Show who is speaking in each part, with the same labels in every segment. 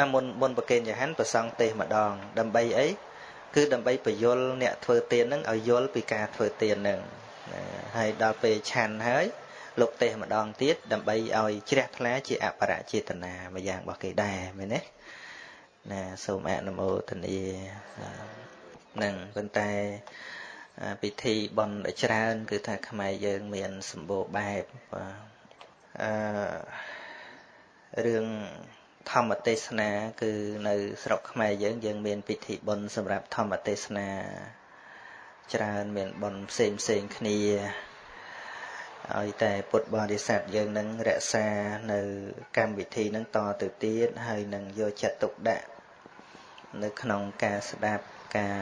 Speaker 1: អាមុនមុនប្រគេនចង្ហាន់ប្រសង់ទេសម្ដង ដើម្បីអីគឺដើម្បីបញ្យលអ្នកធ្វើទានហ្នឹងឲ្យយល់ពីការធ្វើទានហ្នឹងហើយដល់ពេលឆាន់ហើយលោកទេសម្ដងទៀតដើម្បីឲ្យជ្រះថ្លាជាអបរចេតនាមួយយ៉ាងរបស់គេដែរមែនទេណាសូមអនុមោទនានឹងប៉ុន្តែពិធីបន់ច្រើន គឺថាខ្មែរយើងមានសម្បូរបែបអឺរឿង ធម្មទេសនា គឺនៅស្រុកខ្មែរយើងយើងមានពិធីបុណ្យសម្រាប់ធម្មទេសនា ច្រើនមានបុណ្យផ្សេងផ្សេងគ្នាឲ្យតែពុទ្ធបរិស័ទយើងនឹងរក្សានៅកម្មវិធីនឹងតទៅទៀតហើយនឹងយកចិត្តទុកដាក់នៅក្នុងការស្ដាប់ការ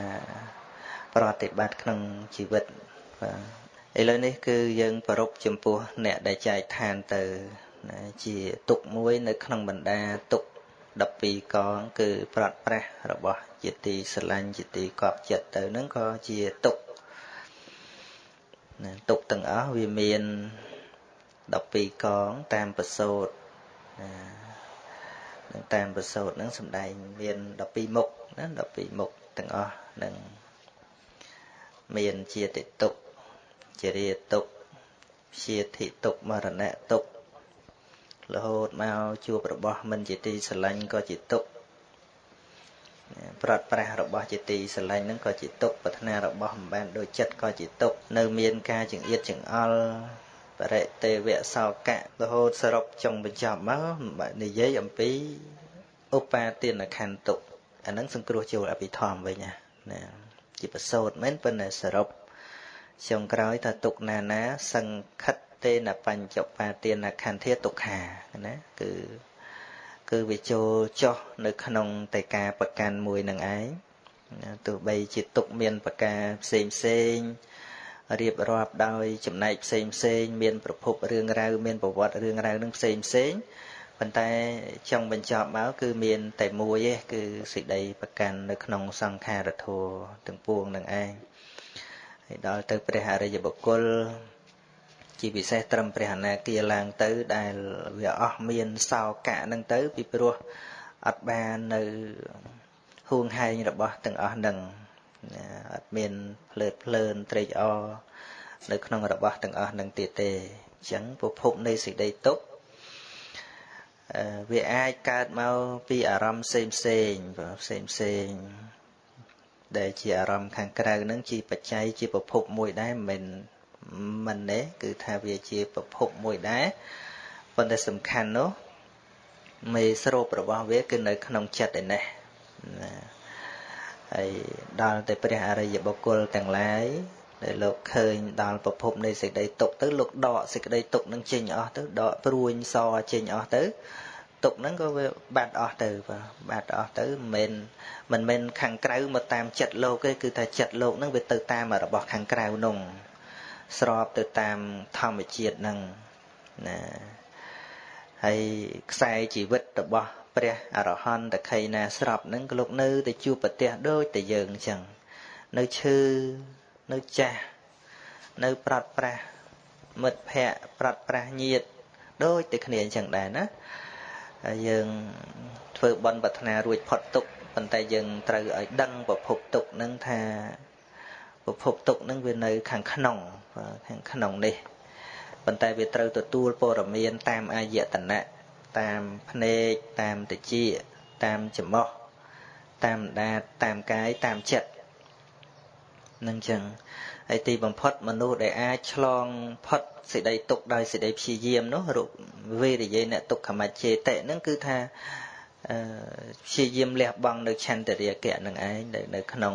Speaker 1: ប្រតិបត្តិក្នុងជីវិតបាទឥឡូវនេះគឺយើងប្រពចំពោះអ្នកដែលចែកឋានទៅ ជាទុកមួយនៅក្នុងបណ្ដាទុក12កងគឺប្រត់ប្រាស់របស់ជាទីស្រឡាញ់ជាទីកប់ចិត្តទៅនឹងក៏ជាទុកណាទុកទាំងអស់វាមាន12កងតាមប្រសូតណានឹងតាមប្រសូតនឹងសំដែងមាន12មុខណា12មុខទាំងអស់នឹងមានជាតិទុកជារាទុកជាធិទុកមរណៈទុក រហូតមកជួបរបស់មិនជាទីស្រឡាញ់ក៏ជាទុកប្រត់ប្រាស់របស់ជាទីស្រឡាញ់ហ្នឹងក៏ជាទុកប្រាថ្នារបស់មិនបានដូចចិត្តក៏ជាទុកនៅមានការចង្អៀតចង្អល់បរិទេវៈសោកៈរហូតសរុបចុងបញ្ចប់មកនិយាយអំពីឧបាទានខណ្ឌទុកអាហ្នឹងសង្គ្រោះចូលអភិធម្មវិញណាជាប្រសូតមែនប៉ុន្តែសរុបចុងក្រោយថាទុកណាណាសង្ខិត ទេនបញ្ចបាទានខន្ធាទុក្ខាណាគឺគឺវាចូលចោះនៅក្នុងតែការប្រកាន់មួយនឹងឯងទោះបីជាទុកមានប្រការផ្សេងផ្សេងរៀបរាប់ដោយចំណែកផ្សេងផ្សេងមានប្រភពរឿងរ៉ាវមានប្រវត្តិរឿងរ៉ាវនឹងផ្សេងផ្សេងប៉ុន្តែចង់បញ្ចប់មកគឺមានតែមួយទេគឺសេចក្តីប្រកាន់នៅក្នុងសង្ខារធัวទាំងពួងនឹងឯងហើយដល់ទៅព្រះអរិយបុគ្គល ជាពិសេសត្រឹមព្រះអនាគាឡើងទៅដែលវាអស់មានសោកៈនឹងទៅ ពីព្រោះអត់បាននៅហួងហែងរបស់ទាំងអស់នឹងអត់មានភ្លើតភ្លើនត្រេកអរនៅក្នុងរបស់ទាំងអស់នឹងទៀតទេអញ្ចឹងប្រភពនៃសេចក្តីទុក្ខវាអាចកើតមកពីអារម្មណ៍ផ្សេងផ្សេងផ្សេងផ្សេងដែលជាអារម្មណ៍ខាងក្រៅនឹងជាបច្ច័យជាប្រភពមួយដែរមិនមិន ទេគឺថាវាជាប្រភពមួយដែរប៉ុន្តែសំខាន់នោះមេស្រូបរបស់វាគឺនៅក្នុងចិត្តឯនេះណាហើយដល់តែព្រះអរិយបុគ្គលទាំងឡាយដែលលោកឃើញដល់ប្រភពនៃសេចក្តីទុកទៅលោកដកសេចក្តីទុកនឹងចេញអស់ទៅដកព្រួញសចេញអស់ទៅទុកហ្នឹងក៏វាបាត់អស់ទៅបាទបាត់អស់ទៅមិនមែនមិនមែនខាងក្រៅមកតាមចិត្តលោកទេគឺថាចិត្តលោកហ្នឹងវាទៅតាមរបស់ខាងក្រៅនោះ ស្របទៅតាមធម្មជាតិហ្នឹងណាហើយខ្សែជីវិតរបស់ព្រះអរហន្តខៃណាស្របហ្នឹងក៏លោកនៅតែជួបប្រទះដូចតែយើងអញ្ចឹងនៅឈឺនៅចាស់នៅប្រត់ប្រាស់មិត្តភ័ក្តិប្រត់ប្រាស់ញាតដូចតែគ្នាអញ្ចឹងដែរណាហើយយើងធ្វើបន់ប្រាថ្នារួចផុតទុកប៉ុន្តែយើងត្រូវឲ្យដឹងប្រភពទុកនឹងថា ប្រភពទុកនឹងវានៅ ខាងក្នុងខាងក្នុងនេះប៉ុន្តែវាត្រូវទទួលព័ត៌មាន តាមអាយតនៈតាមភ្នែកតាមតិចតាមច្រមុះតាមដាតតាមកាយតាមចិត្តនឹងចឹងហើយទីបំផុតមនុស្សដែលអាចឆ្លងផុតសេចក្តីទុកដោយសេចក្តីព្យាយាមនោះរូបវេរយេអ្នកទុក្ខមច្ឆេតិនឹងគឺថាព្យាយាមលះបង់នៅឆន្ទរាគៈនឹងឯងនៅក្នុង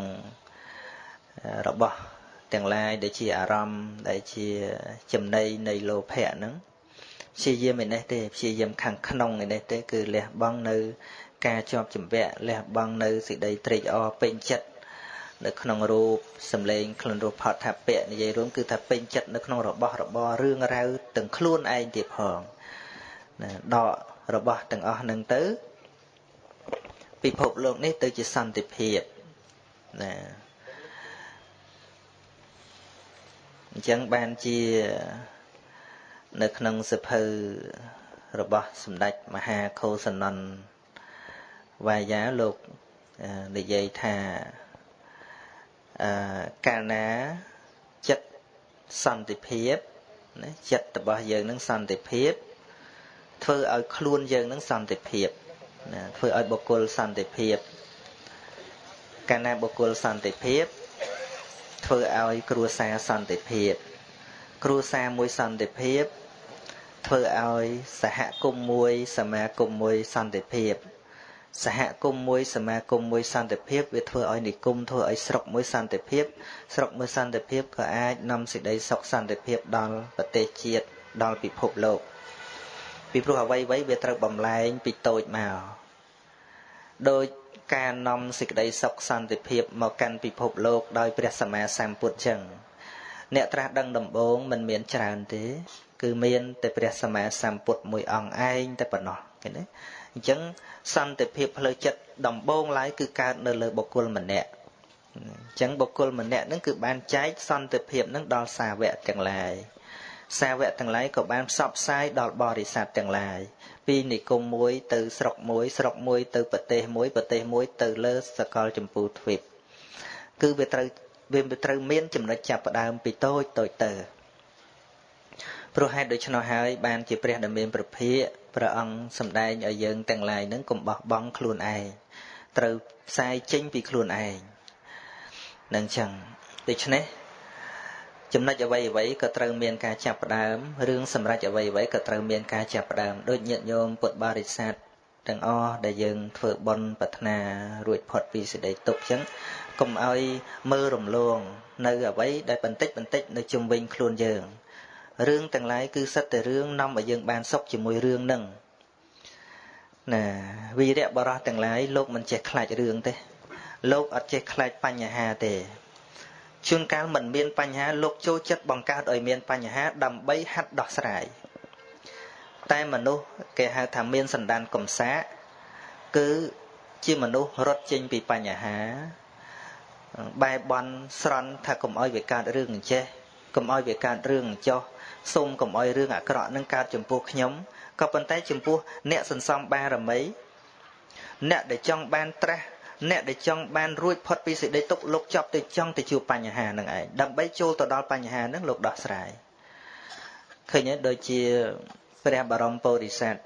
Speaker 1: របស់ទាំងឡាយដែលជាអារម្មណ៍ដែលជាចំណៃនៃលោភៈហ្នឹងព្យាយាមឯនេះទេព្យាយាមខាងក្នុងឯនេះទេគឺលះបង់នៅការជាប់ជំពាក់លះបង់នៅសេចក្តីត្រេកអរពេញចិត្តនៅក្នុងរូបសម្លេងខ្លួនរូបផតថាពៈនិយាយរួមគឺថាពេញចិត្តនៅក្នុងរបស់របររឿងរ៉ាវទាំងខ្លួនឯងទៀតផងណាដករបស់ទាំងអស់នឹងទៅពិភពលោកនេះទៅជាសន្តិភាពណា អញ្ចឹងបានជានៅក្នុងសភៅរបស់សម្ដេចមហាខោសនន្ទវាយាលោកនិយាយថាអឺកាលណាចិត្តសន្តិភាពណាចិត្តរបស់យើងនឹងសន្តិភាព ធ្វើឲ្យខ្លួនយើងនឹងសន្តិភាពណាធ្វើឲ្យបុគ្គលសន្តិភាពកាលណាបុគ្គលសន្តិភាព ធ្វើឲ្យគ្រួសារសន្តិភាព គ្រួសារមួយសន្តិភាព ធ្វើឲ្យសហគមន៍មួយ សមាគមមួយសន្តិភាព សហគមន៍មួយសមាគមមួយសន្តិភាពវាធ្វើឲ្យនិគមធ្វើឲ្យស្រុកមួយសន្តិភាព ស្រុកមួយសន្តិភាពក៏អាចនាំសេចក្តីសុខសន្តិភាពដល់ប្រទេសជាតិដល់ពិភពលោកពីព្រោះអ្វីៗវាត្រូវបំលែងពីតូចមកដោយ ការនាំសេចក្តីសុខសន្តិភាពមកកាន់ពិភពលោកដោយព្រះសម្មាសម្ពុទ្ធចឹងអ្នកត្រាស់ដឹងដំបូងមិនមានច្រើនទេ គឺមានតែព្រះសម្មាសម្ពុទ្ធមួយអង្គឯងតែប៉ុណ្ណោះឃើញទេអញ្ចឹងសន្តិភាពផ្លូវចិត្តដំបូងឡើយគឺកើតនៅលើបុគ្គលម្នាក់អញ្ចឹងបុគ្គលម្នាក់ហ្នឹងគឺបានចែកសន្តិភាពហ្នឹងដល់សាវកទាំងឡាយសាវកទាំងឡាយក៏បានផ្សព្វផ្សាយដល់បរិស័ទទាំងឡាយ ពីនិគមមួយទៅស្រុកមួយ ស្រុកមួយទៅប្រទេសមួយប្រទេសមួយទៅលើសកលចម្ពោះទ្វីបគឺវាត្រូវវាត្រូវមានចំណុចចាប់ផ្ដើមពីតូចតូចទៅព្រោះហេតុដូច្នោះហើយបានជាព្រះដ៏មានប្រភិយព្រះអង្គសម្ដែងឲ្យយើងទាំងឡាយនឹងកុំបោះបង់ខ្លួនឯងត្រូវផ្សាយចេញពីខ្លួនឯងនឹងចឹងដូច្នេះ ចំណុចអ្វីអ្វីក៏ត្រូវមានការចាប់ផ្ដើមរឿងសម្រាប់អ្វីអ្វីក៏ត្រូវមានការចាប់ផ្ដើមដូចញាតិញោមពុទ្ធបរិស័ទទាំងអស់ដែលយើងធ្វើបុណ្យប្រាថ្នារួចផុតពីសេចក្តីទុក្ខចឹងកុំឲ្យមើលរំលង នៅអ្វីដែលបន្តិចបន្តិចនៅជុំវិញខ្លួនយើងរឿងទាំងឡាយគឺសិតតែរឿងនាំឲ្យយើងបានសុខជាមួយរឿងនឹងណាវីរៈបរោះទាំងឡាយលោកមិនចេះខ្លាចរឿងទេលោកអត់ចេះខ្លាចបញ្ហាទេ ជួនកាលមិនមានបញ្ហាលោកចូលចិត្តបង្កើតឲ្យមានបញ្ហាដើម្បីហាត់ដោះស្រាយតែមនុស្សគេហៅថាមានសន្តានកំសាកគឺជាមនុស្សរត់ចេញពីបញ្ហាបែបន់ស្រន់ថាកុំឲ្យវាកើតរឿងអញ្ចេះកុំឲ្យវាកើតរឿងអញ្ចោះសូមកុំឲ្យរឿងអាក្រក់នឹងកើតចំពោះខ្ញុំក៏ប៉ុន្តែចំពោះអ្នកសន្សំបារមីអ្នកដែលចង់បានត្រាស់ អ្នកដែលចង់បានរួចផុតពីសេចក្តីទុក្ខលោកចាប់ទៅចង់ទៅជួបបញ្ហានឹងឯងដើម្បីចូលទៅដល់បញ្ហានឹងលោកដោះស្រាយឃើញទេដូចជាព្រះបរមពោធិសត្វ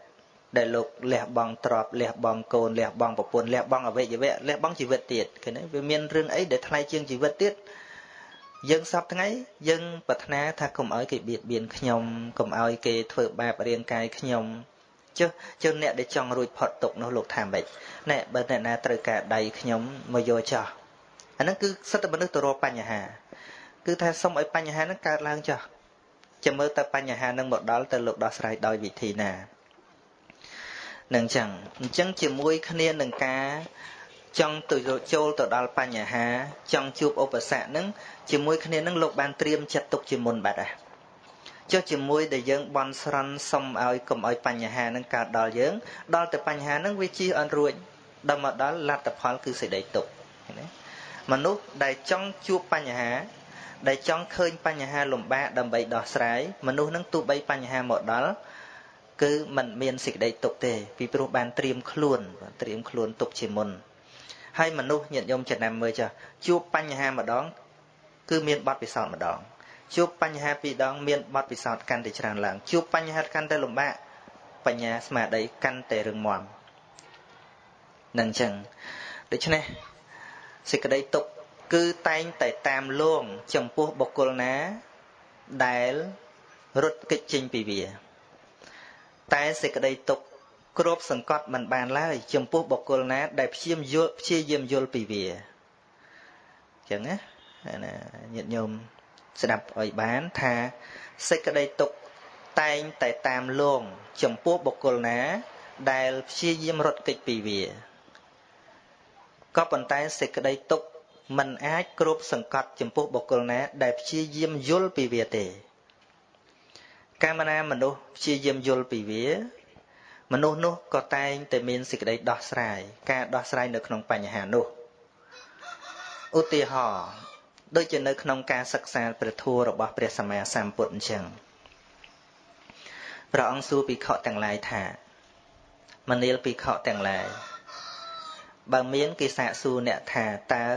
Speaker 1: ដែលលោកលះបង់ទ្រព្យលះបង់កូនលះបង់ប្រពន្ធលះបង់អវយវៈលះបង់ជីវិតទៀតឃើញទេវាមានរឿងអីដែលថ្លៃជាងជីវិតទៀតយើងសពថ្ងៃយើងប្រាថ្នាថាកុំឲ្យគេបៀតបៀនខ្ញុំកុំឲ្យគេធ្វើបាបរាងកាយខ្ញុំ ចុះចុះអ្នកដែលចង់រួចផុតទុកនោះលោកថាម៉េចណែបើអ្នកណាត្រូវការដៃខ្ញុំមកយកចោះអាហ្នឹងគឺសិទ្ធិមនុស្សទៅរកបញ្ហា គឺថាសុំឲ្យបញ្ហាហ្នឹងកើតឡើងចោះចាំមើលតើបញ្ហាហ្នឹងមកដល់ទៅលោកដោះស្រាយដោយវិធីណានឹងចឹងអញ្ចឹងជាមួយគ្នានឹងការចង់ទៅចូលទៅដល់បញ្ហា ចង់ជួបឧបសគ្គហ្នឹងជាមួយគ្នានឹងលោកបានត្រៀមចិត្តទុកជាមុនបាត់ហ่ะ ចុះជាមួយដែលយើងបន់ស្រន់សុំឲ្យកុំឲ្យបញ្ហានឹងកើតដល់យើង ដល់តែបញ្ហានឹងវាជិះអត់រួចដល់មកដល់លទ្ធផលគឺសេចក្តីទុក្ខណាមនុស្សដែលចង់ជួបបញ្ហា ដែលចង់ឃើញបញ្ហាលំបាកដើម្បីដោះស្រាយមនុស្សនឹងទោះបីបញ្ហាមកដល់គឺมันមានសេចក្តីទុកទេពីព្រោះបានត្រៀមខ្លួនត្រៀមខ្លួនទុកជាមុនហើយមនុស្សញាតិញោមចំណាំមើលចាជួបបញ្ហាម្ដង គឺមានបទពិសោធន៍ម្ដង ជួបបញ្ហាពីរដងមានបទពិសោធន៍កាន់តែច្រើនឡើងជួបបញ្ហាកាន់តែលំបាកបញ្ញាស្មារតីកាន់តែរឹងមាំនឹងអញ្ចឹងដូច្នេះសេចក្តីទុកគឺតែងតែតាមលងចំពោះបុគ្គលណាដែលរត់គេចចេញពីវា តែសេចក្តីទុកគ្របសង្កត់មិនបានឡើយចំពោះបុគ្គលណា ដែលព្យាយាមយល់ព្យាយាមយល់ពីវាអញ្ចឹងណាញាតិញោម ស្ដាប់ឲ្យបានថាសេចក្តីទុកតែងតែតាមលងចំពោះបុគ្គលណា ដែលព្យាយាមរត់គេចពីវាក៏ប៉ុន្តែសេចក្តីទុកมันអាចគ្រប់សង្កត់ចំពោះបុគ្គលណា ដែលព្យាយាមយល់ពីវាទេកាលណាមនុស្សព្យាយាមយល់ពីវា មនុស្សនោះក៏តែងតែមានសេចក្តីដោះស្រាយការដោះស្រាយនៅក្នុងបញ្ហានោះឧទាហរណ៍ ដូចជានៅក្នុងការសិក្សាព្រះធម៌របស់ព្រះសម្មាសម្ពុទ្ធអញ្ចឹងព្រះអង្គសួរភិក្ខុទាំងឡាយថាមនាលភិក្ខុទាំងឡាយបើមានគេសាកសួរអ្នកថាតើ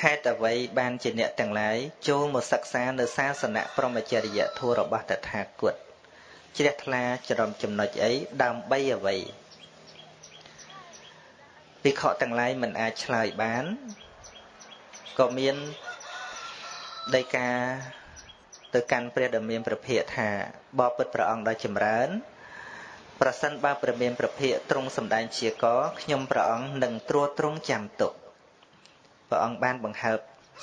Speaker 1: ហេតុអ្វីបានជាអ្នកទាំងឡាយចូលមកសិក្សានៅសាសនៈព្រមចរិយធម៌របស់តថាគតជ្រះថ្លាច្រំចំណុចអីដើម្បីអ្វី ភិក្ខុទាំងឡាយមិនអាចឆ្លើយបានក៏មានដីកាទៅកាន់ព្រះដ៏មានព្រះភិក្ខថាបបិទ្ធព្រះអង្គដ៏ចម្រើនប្រសិនបើព្រះមានព្រះភិក្ខទ្រង់សម្ដែងជាកខ្ញុំព្រះអង្គនឹងត្រួតត្រងចាំទុកព្រះអង្គបានបង្ហើប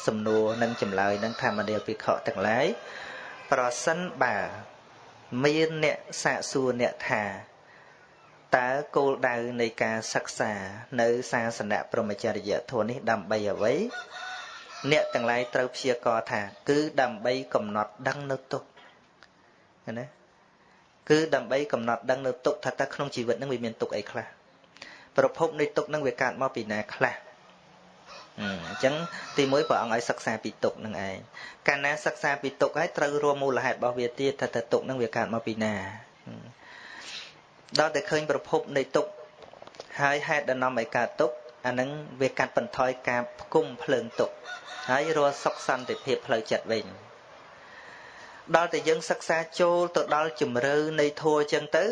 Speaker 1: សំណួរនិងចម្លើយនឹងធម្មនាភិក្ខុទាំងឡាយប្រសិនបើមានអ្នកសាកសួរអ្នកថា តើគោលដៅនៃការសិក្សានៅសាសនៈព្រហ្មចរិយធម៌នេះដើម្បីអ្វីអ្នកទាំងឡាយត្រូវព្យាករថា គឺដើម្បីកំណត់ដឹងនៅទុកណាគឺដើម្បីកំណត់ដឹងនៅទុកថាតើក្នុងជីវិតនឹងវាមានទុកអីខ្លះប្រភពនៃទុកនឹងវាកើតមកពីណាខ្លះអញ្ចឹងទីមួយព្រះអង្គឲ្យសិក្សាពីទុកនឹងឯងកាលណាសិក្សាពីទុកហើយត្រូវរួមមូលហេតុរបស់វាទៀតថាតើទុកនឹងវាកើតមកពីណា ដល់តែឃើញប្រភពនៃទុកហើយហេតុដែលនាំឲ្យកើតទុកអានឹងវាកាត់បន្ថយការផ្គុំភ្លើងទុកហើយរស់សុខសន្តិភាពផ្លូវចិត្តវិញដល់តែយើងសិក្សាចូលទៅដល់ជំរឿនៃធัวចឹងទៅ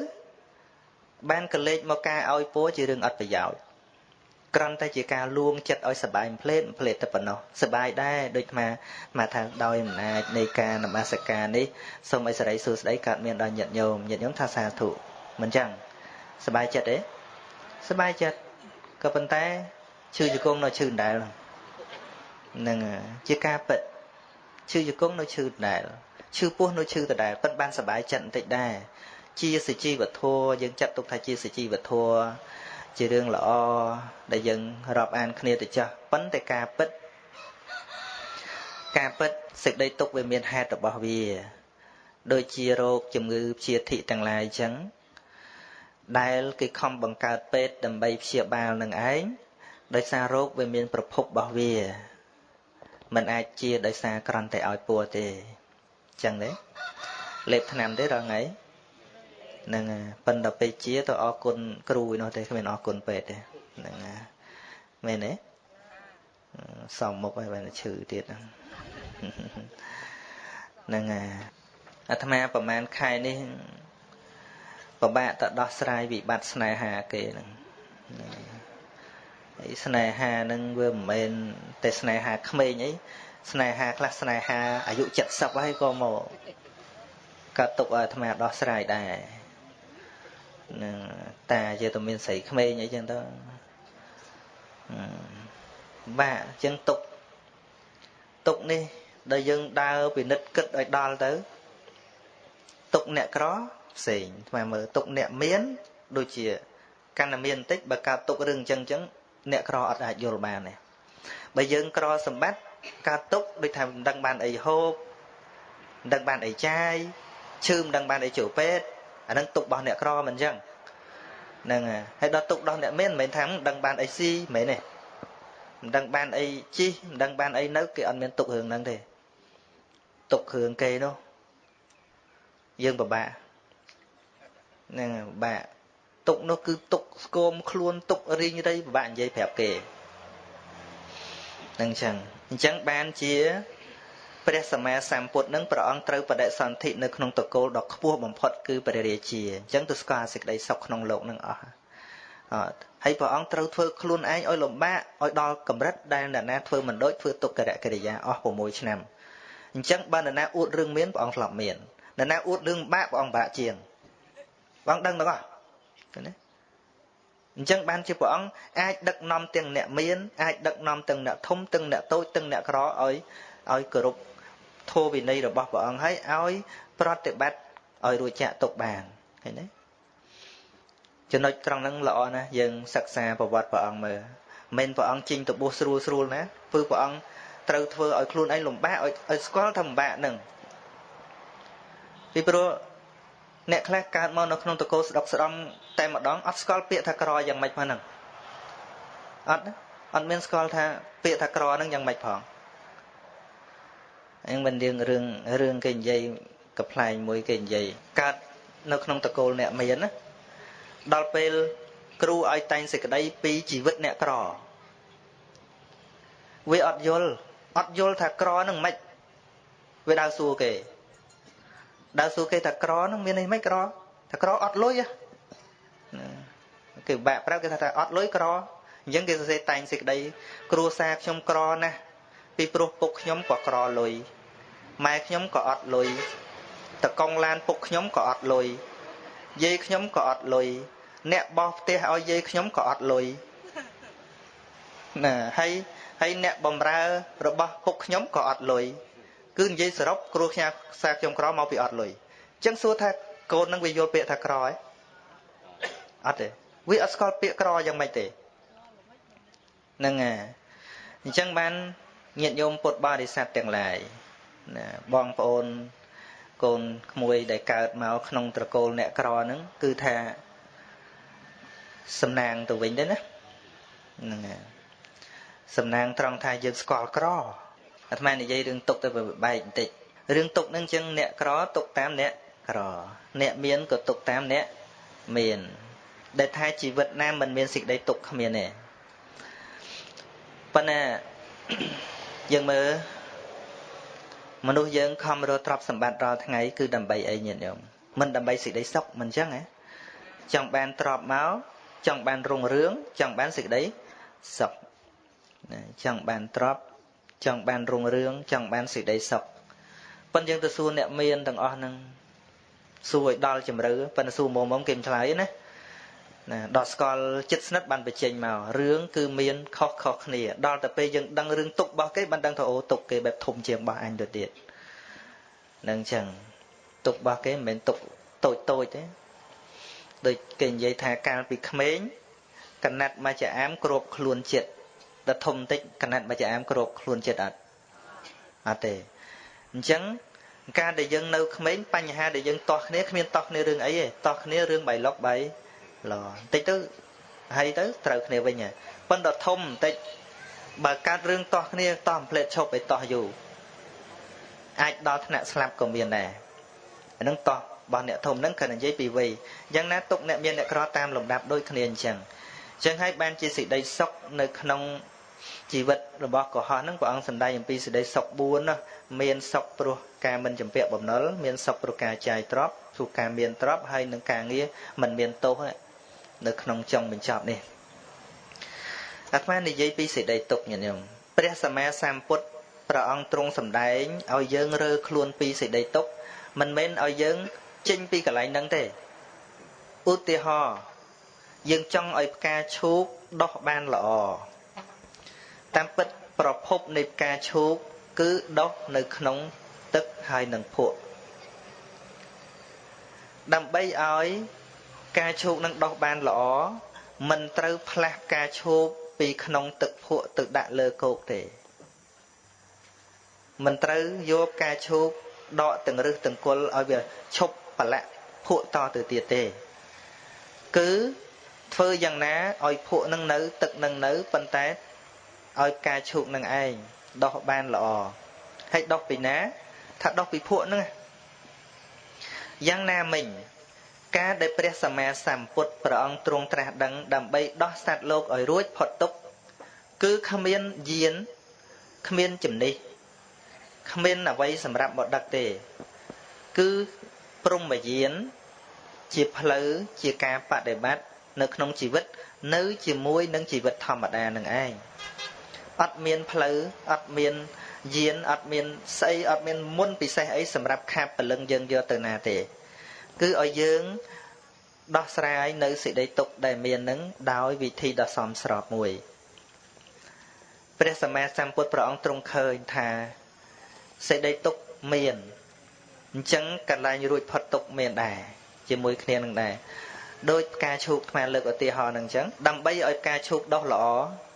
Speaker 1: បានកលេចមកការឲ្យពោជារឿងអត់ប្រយោជន៍គ្រាន់តែជាការលួងចិត្តឲ្យសបាយផ្លេតផ្លេតតែប៉ុណ្ណោះសបាយដែរដូចថាមកថាដោយអំណាចនៃការនមស្ការនេះសូមឲ្យសេរីសួស្តីកើតមានដល់ញាតិញោមញាតិញោមថាសាធុ មិនចឹងសបាយចិត្តទេសបាយចិត្តក៏ប៉ុន្តែឈឺជង្គង់នៅឈឺដដែលនឹងជាការពិតឈឺជង្គង់នៅឈឺដដែលឈឺពោះនៅឈឺដដែលពិតបានសបាយចិត្តបន្តិចដែរជាសជីវធัวយើងចាត់ទុកថាជាសជីវធัวជារឿងល្អដែលយើងរាប់អានគ្នាទៅចាស់ប៉ុន្តែការពិតការពិតសេចក្តីទុកវាមានហេតុរបស់វា ដូចជាโรគជំងឺព្យាធិទាំងឡាយអញ្ចឹង ដែលគេខំបង្កើតពេទ្យដើម្បីព្យាបាលនឹងឯងដោយសាររោគវាមានប្រភពរបស់វាมันអាចជាដោយសារក្រំតែឲ្យពួរទេចឹងទេលេបថ្នាំទេរាល់ថ្ងៃហ្នឹងប៉ិនដល់ពេលជាទៅអរគុណគ្រូឯនោះទេគ្មានអរគុណពេទ្យទេហ្នឹងមែនទេសំមុខហើយបានឈឺទៀតហ្នឹងអាអាត្មាប្រហែលខែនេះ ពិបាកទៅដោះស្រាយវិបត្តិស្នេហាគេហ្នឹងហើយស្នេហាហ្នឹងវាមិនមែនតែស្នេហាក្មេងអីស្នេហាខ្លះស្នេហាអាយុ70ហើយក៏មកក៏ទុកឲ្យអាត្មាដោះស្រាយដែរនឹងតាជាតែមានស្រីក្មេងអីចឹងទៅបាក់អញ្ចឹងទុកទុកនេះដែលយើងដើរពិនិត្យគិតឲ្យដល់ទៅទុកអ្នកក្រ ផ្សេងស្មើមើលទុកអ្នកមានដូចជាកាន់តែមានបន្តិចបើកើតទុករឿងអញ្ចឹងអញ្ចឹងអ្នកក្រអត់អាចយល់បានទេបើយើងក្រសម្បត្តិកើតទុកដូចថាមិនដឹងបានអីហូបមិនដឹងបានអីចាយឈឺមិនដឹងបានអីចូលពេទ្យអានឹងទុករបស់អ្នកក្រមិនអញ្ចឹងហ្នឹងហើយដល់ទុករបស់អ្នកមានមិនមែនថាមិនដឹងបានអីស៊ីមិនមែនទេមិនដឹងបានអីជីមិនដឹងបានអីនៅគេអត់មានទុករឿងហ្នឹងទេទុកគ្រឿងគេនោះយើងពិបាក ហ្នឹងបាក់ទុកនោះគឺទុកស្គមខ្លួនទុករីងរៃពិបាកនិយាយប្រាប់គេហ្នឹងចឹងអញ្ចឹងបានជាព្រះសម្មាសម្ពុទ្ធនឹងព្រះអង្គត្រូវបដិសន្ធិនៅក្នុងតកូលដ៏ខ្ពស់បំផុតគឺព្រះរាជាអញ្ចឹងទៅស្គាល់សេចក្តីសុខក្នុងលោកនឹងអស់អត់ហើយព្រះអង្គត្រូវធ្វើខ្លួនឯងឲ្យលំបាកឲ្យដល់កម្រិតដែលអ្នកណាធ្វើមិនដូចធ្វើទុក្ករកិរិយាអស់6ឆ្នាំអញ្ចឹងបើអ្នកណាអួតរឿងមានព្រះអង្គធ្លាប់មានអ្នកណាអួតរឿងបាក់ព្រះអង្គបាក់ជាង ព្រះអង្គដឹងទាំងអស់ឃើញទេអញ្ចឹងបានជាព្រះអង្គអាចដឹកនាំទាំងអ្នកមានអាចដឹកនាំទាំងអ្នកធំទាំងអ្នកតូចទាំងអ្នកក្រឲ្យឲ្យគោរពធម៌វិន័យរបស់ព្រះអង្គហើយឲ្យប្រតិបត្តិឲ្យរួចចាក់ទុកបានឃើញទេចំណុចត្រង់ហ្នឹងល្អណាស់យើងសិក្សាប្រវត្តិព្រះអង្គមើលមិនព្រះអង្គជិញទៅបួសស្រួលស្រួលណាគឺព្រះអង្គត្រូវធ្វើឲ្យខ្លួនឯងលំបាកឲ្យឲ្យស្គាល់ថាលំបាកហ្នឹងពីព្រោះ អ្នកខ្លះកើតមកនៅក្នុងតកោស្ដុកស្ដំតែម្ដងអត់ស្គាល់ពាក្យថាក្រយ៉ាងម៉េចផងហ្នឹងអត់អត់មានស្គាល់ថាពាក្យថាក្រហ្នឹងយ៉ាងម៉េចផងអញ្ចឹងមិនរឿងរឿងរឿងគេនិយាយកប្លែងមួយគេនិយាយកើតនៅក្នុងតកូលអ្នកមានណាដល់ពេលគ្រូឲ្យតែងសេចក្តីពីជីវិតអ្នកក្រវាអត់យល់អត់យល់ថាក្រនឹងមិនវាដើរសួរគេ ដើរសួរគេថាក្រនឹងមានន័យមិនក្រថាក្រអត់លុយគេបាក់ប្រាប់គេថាអត់លុយក្រអញ្ចឹងគេសរសេរតែងសេចក្តីគ្រួសារខ្ញុំក្រណាស់ពីព្រោះពុកខ្ញុំក៏ក្រលុយម៉ែខ្ញុំក៏អត់លុយតកងឡានពុកខ្ញុំក៏អត់លុយយាយខ្ញុំក៏អត់លុយអ្នកបោះផ្ទះឲ្យយាយខ្ញុំក៏អត់លុយណាហើយហើយអ្នកបំរើរបស់ពុកខ្ញុំក៏អត់លុយ គឺនិយាយសរុបគ្រូខ្ញាខ្សែខ្ញុំក្រមកពីអត់លុយអញ្ចឹងសួរថាកូននឹងវាយល់ពាក្យថាក្រហ៎អត់ទេវាអត់ស្គាល់ពាក្យក្រយ៉ាងម៉េចទេហ្នឹងហើយអញ្ចឹងបានញាតិញោមពុទ្ធបរិស័ទទាំងឡាយណាបងប្អូនកូនក្មួយដែលកើតមកក្នុងត្រកូលអ្នកក្រហ្នឹងគឺថាសំណាងទៅវិញទៅណាហ្នឹងហើយសំណាងត្រង់ថាយើងស្គាល់ក្រ អាត្មានិយាយរឿងទុកទៅបែកបន្តិចរឿងទុកហ្នឹងចឹងអ្នកក្រទុកតាមអ្នកក្រអ្នកមានក៏ទុកតាមអ្នកមាន ដែលថាជីវិតណាមិនមានសេចក្តីទុកគ្មានទេប៉ុន្តែយើងមើលមនុស្សយើងខំរកទ្រព្យសម្បត្តិរាល់ថ្ងៃគឺដើម្បីអីញាតិញោមមិនដើម្បីសេចក្តីសុខមិនចឹងហ៎ចង់បានទ្រព្យមកចង់បានរុងរឿងចង់បានសេចក្តីសុខចង់បានទ្រព្យ ចង់បានរុងរឿងចង់បានសេចក្តីសុខប៉ុន្តែយើងទៅសួរអ្នកមានទាំងអស់ហ្នឹងសួរឲ្យដល់ជំរឿប៉ុន្តែសួរមុំមុំគេមិនឆ្លើយណាណាដល់ស្គាល់ចិត្តស្និទ្ធបានបញ្ចេញមករឿងគឺមានខុសខុសគ្នាដល់តែពេលយើងដឹងរឿងទុករបស់គេបានដឹងថាអូទុកគេបែបធំជាងរបស់អញទៅទៀតនឹងចឹងទុករបស់គេមិនមែនទុកតូចតូចទេដូចគេនិយាយថាកាលពីក្មេងកណាត់មកចាអាមគ្របខ្លួនចិត្ត ដល់ធំតិចកណាត់មកចាអាមគ្របខ្លួនចិត្តអត់អត់ទេអញ្ចឹងការដែលយើងនៅក្មេងបញ្ហាដែលយើងតោះគ្នាគ្មានតោះគ្នារឿងអីទេតោះគ្នារឿងបៃលុកបៃឡបន្តិចទៅហើយទៅត្រូវគ្នាវិញហើយប៉ុន្តែធំបន្តិចបើកាត់រឿងតោះគ្នាតោះផ្លេតឈប់ឲ្យតោះយូរអាចដល់ថ្នាក់ស្លាប់ក៏មានដែរអានឹងតោះរបស់អ្នកធំហ្នឹងគឺនិយាយពីវ័យយ៉ាងណាទុកអ្នកមានអ្នកក្រតាមលំដាប់ដូចគ្នាអញ្ចឹងអញ្ចឹងហើយបានជាសេចក្តីសុខនៅក្នុង ជីវិតរបស់កុហកហ្នឹងព្រះអង្គសម្ដែងអំពីសេចក្តីសុខ4ណាមានសុខព្រោះការមិនចម្ពាក់បំណុលមានសុខព្រោះការចាយទ្រព្យព្រោះការមានទ្រព្យហើយនឹងការងារមិនមានទោសនៅក្នុងចុងបញ្ចប់នេះអាត្មានិយាយពីសេចក្តីទុកញាតិញោមព្រះសម្មាសម្ពុទ្ធព្រះអង្គទ្រង់សម្ដែងឲ្យយើងរើខ្លួនពីសេចក្តីទុកមិនមែនឲ្យយើងចេញពីកន្លែងហ្នឹងទេឧទាហរណ៍យើងចង់ឲ្យផ្កាឈូកដុះបានល្អ តាមពិតប្រភពនៃផ្កាឈូកគឺដុះនៅក្នុងទឹកហើយនឹងភក់ដើម្បីឲ្យការឈូកនឹងដុះបានល្អមិនត្រូវផ្លាស់ការឈូកពីក្នុងទឹកភក់ទៅដាក់លើគោកទេមិនត្រូវយកការឈូកដកទាំងរឹសទាំងគល់ឲ្យវាឈប់ប្រឡាក់ភក់តទៅទៀតទេ គឺធ្វើយ៉ាងណាឲ្យភក់នឹងនៅ ទឹកនឹងនៅប៉ុន្តែ ឲ្យការឈូកនឹងឯងដោះបានល្អហើយដោះពីណាថាដោះពីភក់ហ្នឹងយ៉ាងណាមិញការដែលព្រះសម្មាសម្ពុទ្ធព្រះអង្គទ្រង់ត្រាស់ដឹងដើម្បីដោះសត្វលោកឲ្យរួចផុតទុក្ខគឺគ្មានយានគ្មានជំនិះគ្មានអ្វីសម្រាប់មកដឹកទេ គឺព្រមយានជាផ្លូវជាការបដិបត្តិនៅក្នុងជីវិត នៅជាមួយនឹងជីវិតធម្មតានឹងឯង អត់មានផ្លូវអត់មានយានអត់មានស្អីអត់មានមុនពិសេសអីសម្រាប់ខាបពលឹងយើងយកទៅណាទេ គឺឲ្យយើងដោះស្រាយនៅសេចក្តីទុកដែលមាននឹងដោយវិធីដ៏សមស្របមួយព្រះសម្មាសម្ពុទ្ធព្រះអង្គទ្រង់ឃើញថាសេចក្តីទុកមានអញ្ចឹងកន្លែងរួចផុតទុកមានដែរជាមួយគ្នានឹងដែរដោយផ្កាឈូកខ្មែរលើកឧទាហរណ៍នឹងអញ្ចឹងដើម្បីឲ្យផ្កាឈូកដុះល្អ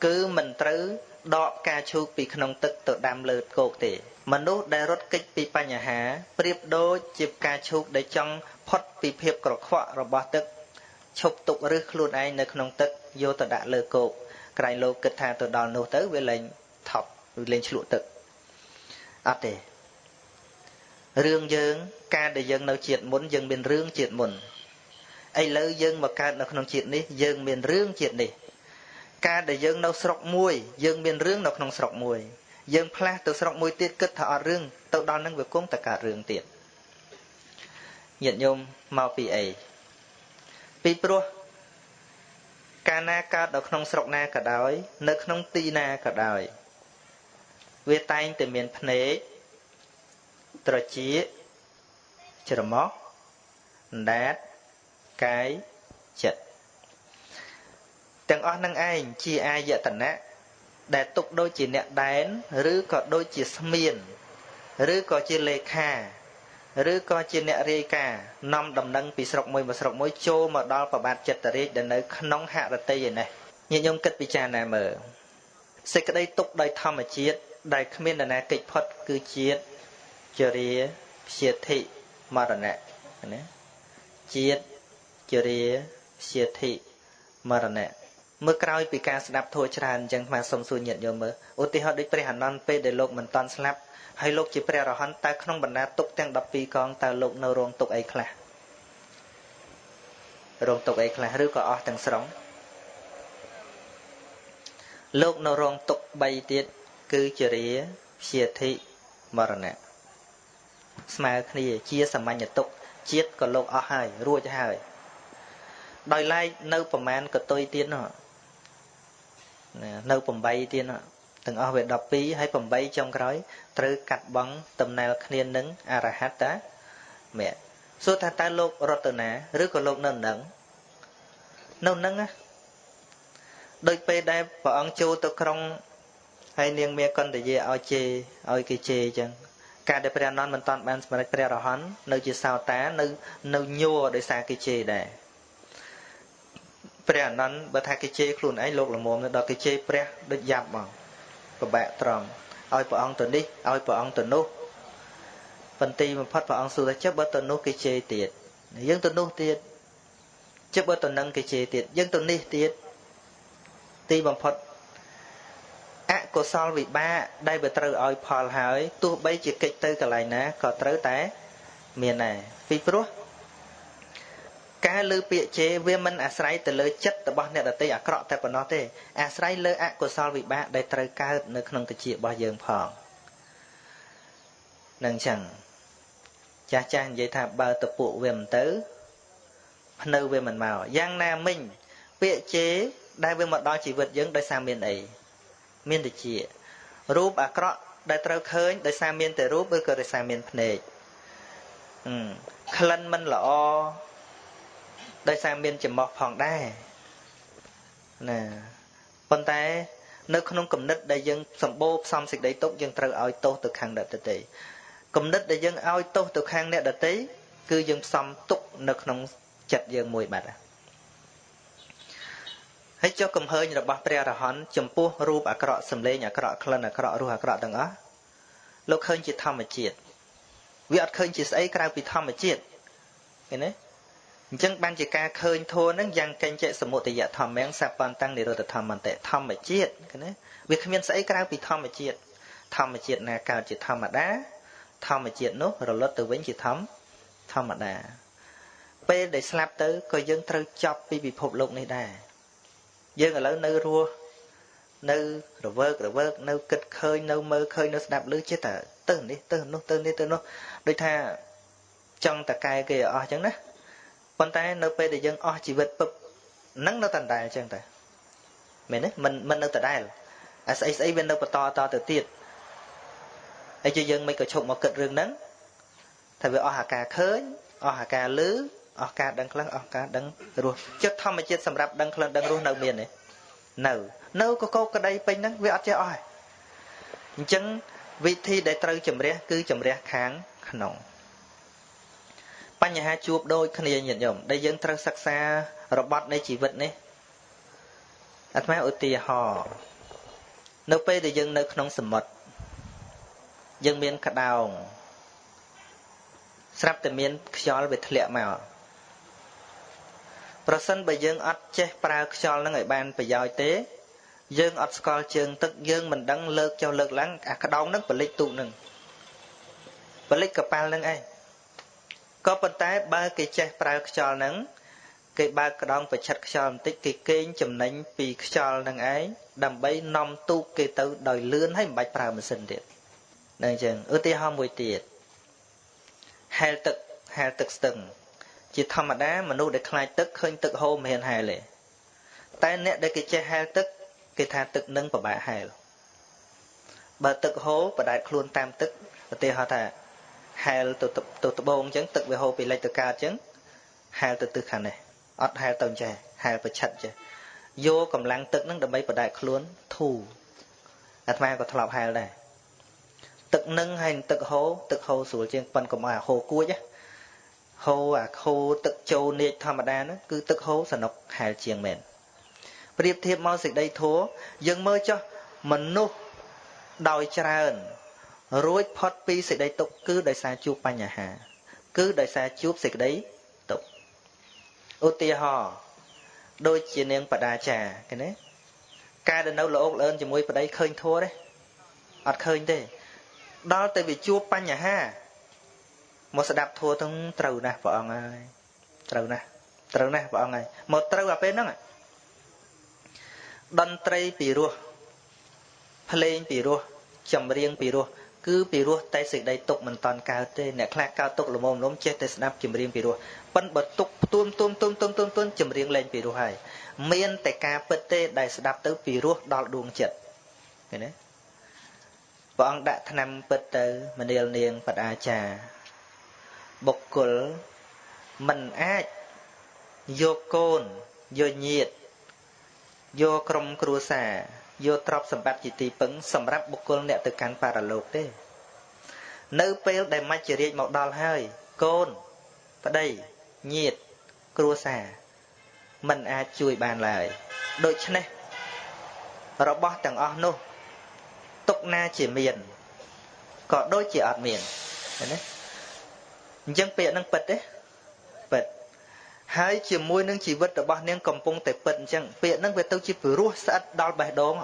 Speaker 1: គឺមិនត្រូវ ដកផ្កាឈូកពីក្នុងទឹកទៅដាំលើគោកទេ មនុស្សដែលរត់គេចពីបញ្ហាប្រៀបដូចជាផ្កាឈូកដែលចង់ផុតពីភាពក្រខ្វក់របស់ទឹកឈប់ទុកឬខ្លួនឯងនៅក្នុងទឹកយកទៅដាក់លើគោកក្រែងលោកគិតថាទៅដល់នោះទៅវាលែងថប់វាលែងឆ្លក់ទឹកអត់ទេរឿងយើងការដែលយើងនៅជាតិមុនយើងមានរឿងជាតិមុនឥឡូវយើងមកកើតនៅក្នុងជាតិនេះយើងមានរឿងជាតិនេះ ការដែលយើងនៅស្រុកមួយ យើងមានរឿងនៅក្នុងស្រុកមួយ យើងផ្លាស់ទៅស្រុកមួយទៀតគិតថាអត់រឿងទៅដល់នឹងវាគង់តែកើតរឿងទៀតញាតិញោមមកពីអីពីព្រោះកាលណាកើតនៅក្នុងស្រុកណាក៏ដោយ នៅក្នុងទីណាក៏ដោយ វាតែងតែមានភ្នែកត្រចៀកច្រមុះអណ្ដាតកាយចិត្ត ទាំងអស់នឹងឯងជាអាយតនៈដែលទុកដូចជាអ្នកដែនឬក៏ដូចជាស្មៀនឬក៏ជាលេខាឬក៏ជាអ្នករាយការណ៍នាំដំណឹងពីស្រុកមួយមកស្រុកមួយចូលមកដល់ប្របាទចិត្តរាជដែលនៅក្នុងហរតីឯនេះញាតិញោមគិតពិចារណាមើលសេចក្តីទុកដោយធម្មជាតិដែលគ្មាននរណាកិច្ចផុតគឺជាតិចរាព្យាធិមរណៈណាជាតិចរាព្យាធិមរណៈ មើលក្រោយពីការស្ដាប់ធัวច្រើនអញ្ចឹងអាសុំសួរញាតិញោមមើលឧទាហរណ៍ដូចព្រះអនន្តពេលដែលលោកមិនតាន់ស្លាប់ហើយលោកជាព្រះរហន្តតើក្នុងបណ្ដាទុកទាំង12កងតើលោកនៅរងទុកអីខ្លះរងទុកអីខ្លះឬក៏អស់ទាំងស្រុងលោកនៅរងទុក3ទៀតគឺជារាព្យាធិមរណៈស្មើគ្នាជាសាមញ្ញទុកជាតិក៏លោកអស់ហើយរួចហើយដោយឡែកនៅប្រមាណកតុយទៀតនោះ នៅ8ទៀតនោះទាំងអស់វា12ហើយ8ចុងក្រោយត្រូវកាត់បងតំណែលគ្នានឹងអរហត្តាមគ្គសួរថាតើលោករតនាឬក៏លោកនៅនឹងនៅនឹងណាដូចពេលដែលព្រះអង្គចូលទៅក្រុងហើយនាងមាកន្តយាឲ្យជេឲ្យគេជេអញ្ចឹងការដែលព្រះអនន្តមិនតាន់បានសម្រេចព្រះរហន្តនៅជាសោតានៅនៅញ័រដោយសារគេជេរដែរ ព្រះអនន្តបើថាគេជេរខ្លួនឯងលោកល្មមដល់គេជេរព្រះដូចយ៉ាប់មកពិបាកត្រង់ឲ្យព្រះអង្គទៅនេះឲ្យព្រះអង្គទៅនោះបន្ទីបំផុតព្រះអង្គសួរថាចុះបើទៅនោះគេជេរទៀតយើងទៅនោះទៀតចុះបើទៅនឹងគេជេរទៀតយើងទៅនេះទៀតទីបំផុតអកុសលវិបាកដែលវាត្រូវឲ្យផលហើយទោះបីជាកិច្ចទៅកន្លែងណាក៏ត្រូវតែមានដែរពីព្រោះ ការលើពាក្យជេរវាមិនអាស្រ័យទៅលើចិត្តរបស់អ្នកដទៃអាក្រក់តែប៉ុណ្ណោះទេអាស្រ័យលើអកុសលវិបាកដែលត្រូវកើតនៅក្នុងតិចរបស់យើងផងនឹងចឹងចាស់ចាស់និយាយថាបើតពួកវាមិនទៅភ្នៅវាមិនមកយ៉ាងណាមិញពាក្យជេរដែលវាមកដល់ជីវិតយើងដោយសារមានអីមានតិចរូបអាក្រក់ដែលត្រូវឃើញដោយសារមានតែរូបឬក៏ដោយសារមានភ្នែកក្លិនមិនល្អ ដោយសារមានចំោះផងដែរណាប៉ុន្តែនៅក្នុងគំនិតដែលយើងសម្បូរផ្សំសេចក្តីទុកយើងត្រូវឲ្យទោសទៅខាងអ្នកដទៃគំនិតដែលយើងឲ្យទោសទៅខាងអ្នកដទៃគឺយើងផ្សំទុកនៅក្នុងចិត្តយើងមួយបាត់ហើយចុះកំហើញរបស់ព្រះរហន្តចំពោះរូបអាក្រក់សម្លេងអាក្រក់ក្លិនអាក្រក់រសអាក្រក់ទាំងអស់លោកឃើញជាធម្មជាតិវាអត់ឃើញជាស្អីក្រៅពីធម្មជាតិឃើញទេ អញ្ចឹងបានជាការឃើញធម៌នឹងយ៉ាងកញ្ចៈសមុទយធម្មងសបន្តੰនិរោធធម្មន្តិធម្មជាតិណាវាគ្មានស្អីក្រៅពីធម្មជាតិធម្មជាតិណាកើតជាធម្មតា ធម្មជាតិនោះរលត់ទៅវិញជាធម្មធម្មតា ពេលដែលស្លាប់ទៅក៏យើងត្រូវចប់ពីពិភពលោកនេះដែរយើងឥឡូវនៅរស់នៅរវើករវើកនៅគិតឃើញនៅមើលឃើញនៅស្ដាប់ឮចេះតែទៅនេះទៅនោះទៅនេះទៅនោះដូចថាចង់តកែគេអស់អញ្ចឹងណា ប៉ុន្តែនៅពេលដែលយើងអស់ជីវិតពឹបនឹងនៅតែដដែលអញ្ចឹងតែមែនទេមិនមិននៅដដែលអាស្អីស្អីវានៅបន្តតទៅទៀតហើយជាយើងមិនក៏ឈប់មកគិតរឿងហ្នឹងថាវាអស់អាការឃើញអស់អាការឮអស់ការដឹងខ្លះអស់ការដឹងរសចិត្តធម្មជាតិសម្រាប់ដឹងខ្លះដឹងរសនៅមានទេនៅនៅកកោក្តីពេញហ្នឹងវាអត់ចេះអស់អញ្ចឹងវិធីដែលត្រូវជំរះគឺជំរះខាងក្នុង បញ្ហាជួបដូចគ្នាញាតិញោមដែលយើងត្រូវសិក្សារបត់នៃជីវិតនេះអាត្មាឧទាហរណ៍នៅពេលដែលយើងនៅក្នុងសមុទ្រយើងមានក្តោងស្រាប់តែមានខ្យល់វាធ្លាក់មកប្រសិនបើយើងអត់ចេះប្រើខ្យល់នឹងឲ្យបានប្រយោជន៍ទេ យើងអត់ស្គាល់ជើងទឹកយើងមិនដឹងលើកចុះលើកឡើងអាក្តោងនឹងបលិចទូកនឹងបលិចកប៉ាល់នឹងឯង ក៏ប៉ុន្តែបើគេចេះប្រើខ្យល់នឹងគេបើកក្តោងប្រឆិតខ្យល់បន្តិចគេកេងចំណេញពីខ្យល់នឹងឯងដើម្បីនាំទូកគេទៅដោយលឿនហើយមិនបាច់ប្រើម៉ាស៊ីនទៀតនឹងអញ្ចឹងឧទាហរណ៍មួយទៀតហែលទឹកហែលទឹកស្ទឹង ជាធម្មតាមនុស្សដែលខ្លាចទឹកឃើញទឹកហូរមិនហ៊ានហែលទេតែអ្នកដែលគេចេះហែលទឹកគេថាទឹកនឹងពិបាកហែលបើទឹកហូរបដែតខ្លួនតាមទឹកឧទាហរណ៍ថា ហែលទៅទៅត្បូងអញ្ចឹងទឹកវាហូរពីលិចទៅកើតអញ្ចឹងហែលទៅទិសខាងនេះអត់ហែលទៅចេះហែលប្រឆិតចេះយកកម្លាំងទឹកនឹងដើម្បីបដែកខ្លួនធូរអាត្មាក៏ធ្លាប់ហែលដែរទឹកនឹងហើយទឹកហូរទឹកហូរស្រួលជាងប៉ុនកុំឲ្យហូរគួចហូរអាខូទឹកចូលនេកធម្មតាហ្នឹងគឺទឹកហូរសនុកហែលជាងមែនប្រៀបធៀបមកសេចក្តីធัวយើងមើលចុះមនុស្សដោយច្រើន រួចផុតពីសេចក្តីទុក្ខគឺដោយសារជួបបញ្ហា គឺដោយសារជួបសេចក្តីទុក្ខឧទាហរណ៍ដូចជានាងបដាចាឃើញទេការដែលនៅលោកអឿនជាមួយប្តីឃើញធัวទេអត់ឃើញទេដល់តែវាជួបបញ្ហាមកស្ដាប់ធัวទាំងត្រូវណាស់ព្រះអង្គហើយត្រូវណាស់ត្រូវណាស់ព្រះអង្គហើយមកត្រូវអាពេលហ្នឹងតន្ត្រីពីរោះភ្លេងពីរោះចម្រៀងពីរោះ គឺពីរោះតែសេចក្តីទុកមិនតាន់កើតទេអ្នកខ្លះកើតទុកល្មមល្មមចេះតែស្ដាប់ចម្រៀងពីរោះប៉ិនបើទុកផ្ទួមទួមទួមទួមទួមទួមចម្រៀងលេងពីរោះហើយមានតែការពិតទេដែលស្ដាប់ទៅពីរោះដល់ដួងចិត្តឃើញទេព្រះអង្គដាក់ថ្នាំពិតទៅមនាលនាងបដាចាបុគ្គលមិនអាចយកកូនយកញាតយកក្រុមគ្រួសារ យកទ្រព្យសម្បត្តិជាទីពឹងសម្រាប់បុគ្គលអ្នកទៅកាន់បរលោកទេ នៅពេលដែលមច្ចរាជមកដល់ហើយកូនប្តីញាតគ្រួសារมันអាចជួយបានឡើយដូច្នេះរបស់ទាំងអស់នោះទុកណាជាមានក៏ដូចជាអត់មានឃើញទេអញ្ចឹងពាក្យហ្នឹងពិតទេពិត ហើយជាមួយនឹងជីវិតរបស់នាងកំពុងតែពិតអញ្ចឹងពាក្យហ្នឹងវាទៅជាពិរោះស្អិតដល់បេះដូង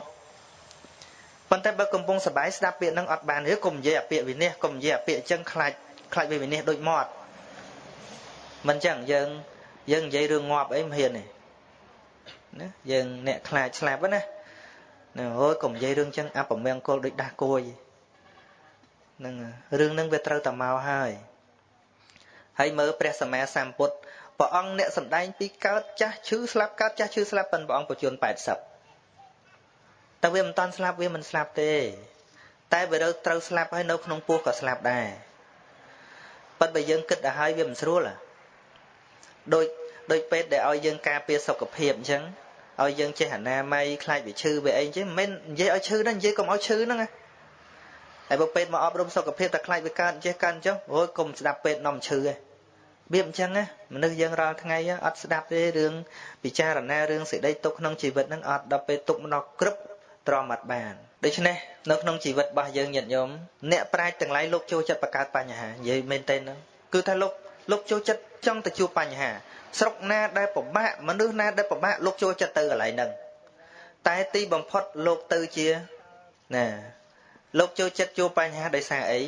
Speaker 1: ប៉ុន្តែបើកំពុងសបាយស្ដាប់ពាក្យហ្នឹងអត់បានទេកុំនិយាយអាពាក្យវិនិច្ឆ័យកុំនិយាយអាពាក្យអញ្ចឹងខ្លាចខ្លាចវាវិនិច្ឆ័យដូចមាត់មិនអញ្ចឹងយើងយើងនិយាយរឿងងាប់អីមិនហ៊ានទេណាយើងអ្នកខ្លាចស្លាប់ណាណាអូយកុំនិយាយរឿងចឹងអពមង្គលដូចដាស់គួយហ្នឹងរឿងហ្នឹងវាត្រូវតែមកហើយហើយមើលព្រះសម្មាសម្ពុទ្ធ ព្រះអង្គអ្នកសំដែងពីកើតចាស់ឈឺស្លាប់កើតចាស់ឈឺស្លាប់ប៉ុនព្រះអង្គបញ្ជូន80តែវាមិនតាន់ស្លាប់វាមិនស្លាប់ទេ តែវាត្រូវស្លាប់ហើយនៅក្នុងពោះក៏ស្លាប់ដែរប៉ុន្តែយើងគិតទៅហើយវាមិនស្រួលដូចដូចពេទ្យដែលឲ្យយើងការពារសុខភាពអញ្ចឹងឲ្យយើងចេះអនាម័យខ្លាចវាឈឺវាអីអញ្ចឹងមិនមែននិយាយឲ្យឈឺណានិយាយកុំឲ្យឈឺហ្នឹងណាហើយបើពេទ្យមកអប់រំសុខភាពតែខ្លាចវាកើតចេះកើតអញ្ចឹងអូយកុំស្ដាប់ពេទ្យនាំឈឺឯង វាអញ្ចឹងណាមនុស្សយើងរាល់ថ្ងៃអត់ស្ដាប់ទេរឿងពិចារណារឿងសេចក្តីទុកក្នុងជីវិតហ្នឹងអត់ដល់ពេលទុកមកក្រឹបទ្រាំអត់បានដូច្នេះនៅក្នុងជីវិតរបស់យើងញាតិញោមអ្នកប្រាជ្ញទាំងឡាយលោកចូលចិត្តបង្កើតបញ្ហានិយាយមែនទេហ្នឹងគឺថាលោកលោកចូលចិត្តចង់ទៅជួបបញ្ហា ស្រុកណាដែលពិបាកមនុស្សណាដែលពិបាកលោកចូលចិត្តទៅកន្លែងហ្នឹងតែទីបំផុតលោកទៅជាណា លោកចូលចិត្តជួបបញ្ហាដោយសារអី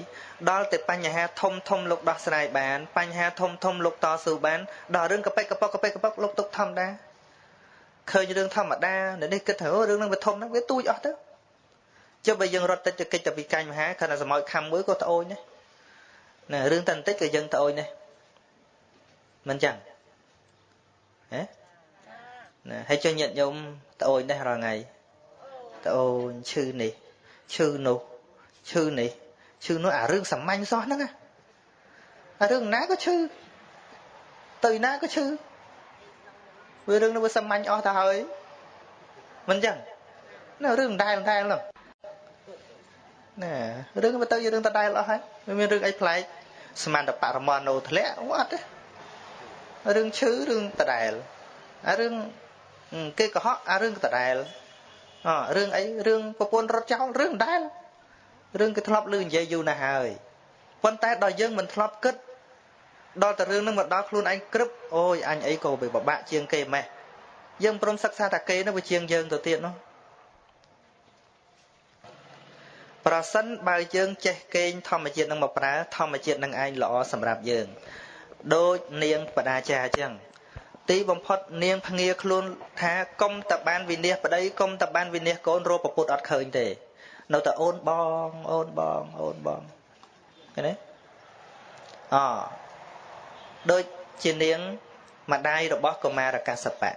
Speaker 1: ដល់តែបញ្ហាធំធំលោកដោះស្រាយបាន បញ្ហាធំធំលោកតស៊ូបានដល់រឿងកប៉ិកកប៉ុកកប៉ិកកប៉ុកលោកទុកធម្មតាឃើញរឿងធម្មតានៅនេះគិតថាអូរឿងហ្នឹងវាធំហ្នឹងវាទូចអស់ទៅចុះបើយើងរត់ទៅកិច្ចទៅវិកាញមហាខណៈសមោចខំមួយក៏ត្អូញដែរណារឿងតែបន្តិចក៏យើងត្អូញដែរមិនចឹងហ៎ណាហើយចុះញាតញោមត្អូញដែររាល់ថ្ងៃត្អូញឈឺនេះឈឺនោះ ឈឺនេះឈឺនោះអារឿងសាមញ្ញសោះហ្នឹងអារឿងណាក៏ឈឺទៅណាក៏ឈឺវារឿងនោះវាសាមញ្ញអស់ទៅហើយមិនចឹងណារឿងដែលដែលហ្នឹងណារឿងវាទៅជារឿងដដែលអស់ហើយមិនមានរឿងអីប្លែកស្មានតែបរមណោធ្លាក់អត់ទេរឿងឈឺរឿងដដែលអារឿងគេកុហកអារឿងដដែលអរឿងអីរឿងប្រពន្ធរត់ចោលរឿងដែល រឿងគេធ្លាប់ឮនិយាយយូរណាស់ហើយប៉ុន្តែដល់យើងមិនធ្លាប់គិតដល់តែរឿងនឹងមកដល់ខ្លួនឯងក្រឹបអូយអញអីក៏វាបបាក់ជាងគេម៉េះយើងព្រមសិក្សាតែគេនោះវាជាងយើងទៅទៀតនោះប្រសិនបើយើងចេះកេងធម្មជាតិនឹងមកប្រើធម្មជាតិនឹងឯងល្អសម្រាប់យើងដូចនាងបដាចាអញ្ចឹងទីបំផុតនាងភ្ងាខ្លួនថាកុំតបានវិនិច្ឆ័យប្តីកុំតបានវិនិច្ឆ័យកូនរកប្រពុតអត់ឃើញទេ នៅតែអូនបងអូនបងអូនបងឃើញទេអដូចជានាងម្ដាយរបស់កុមារកសបៈ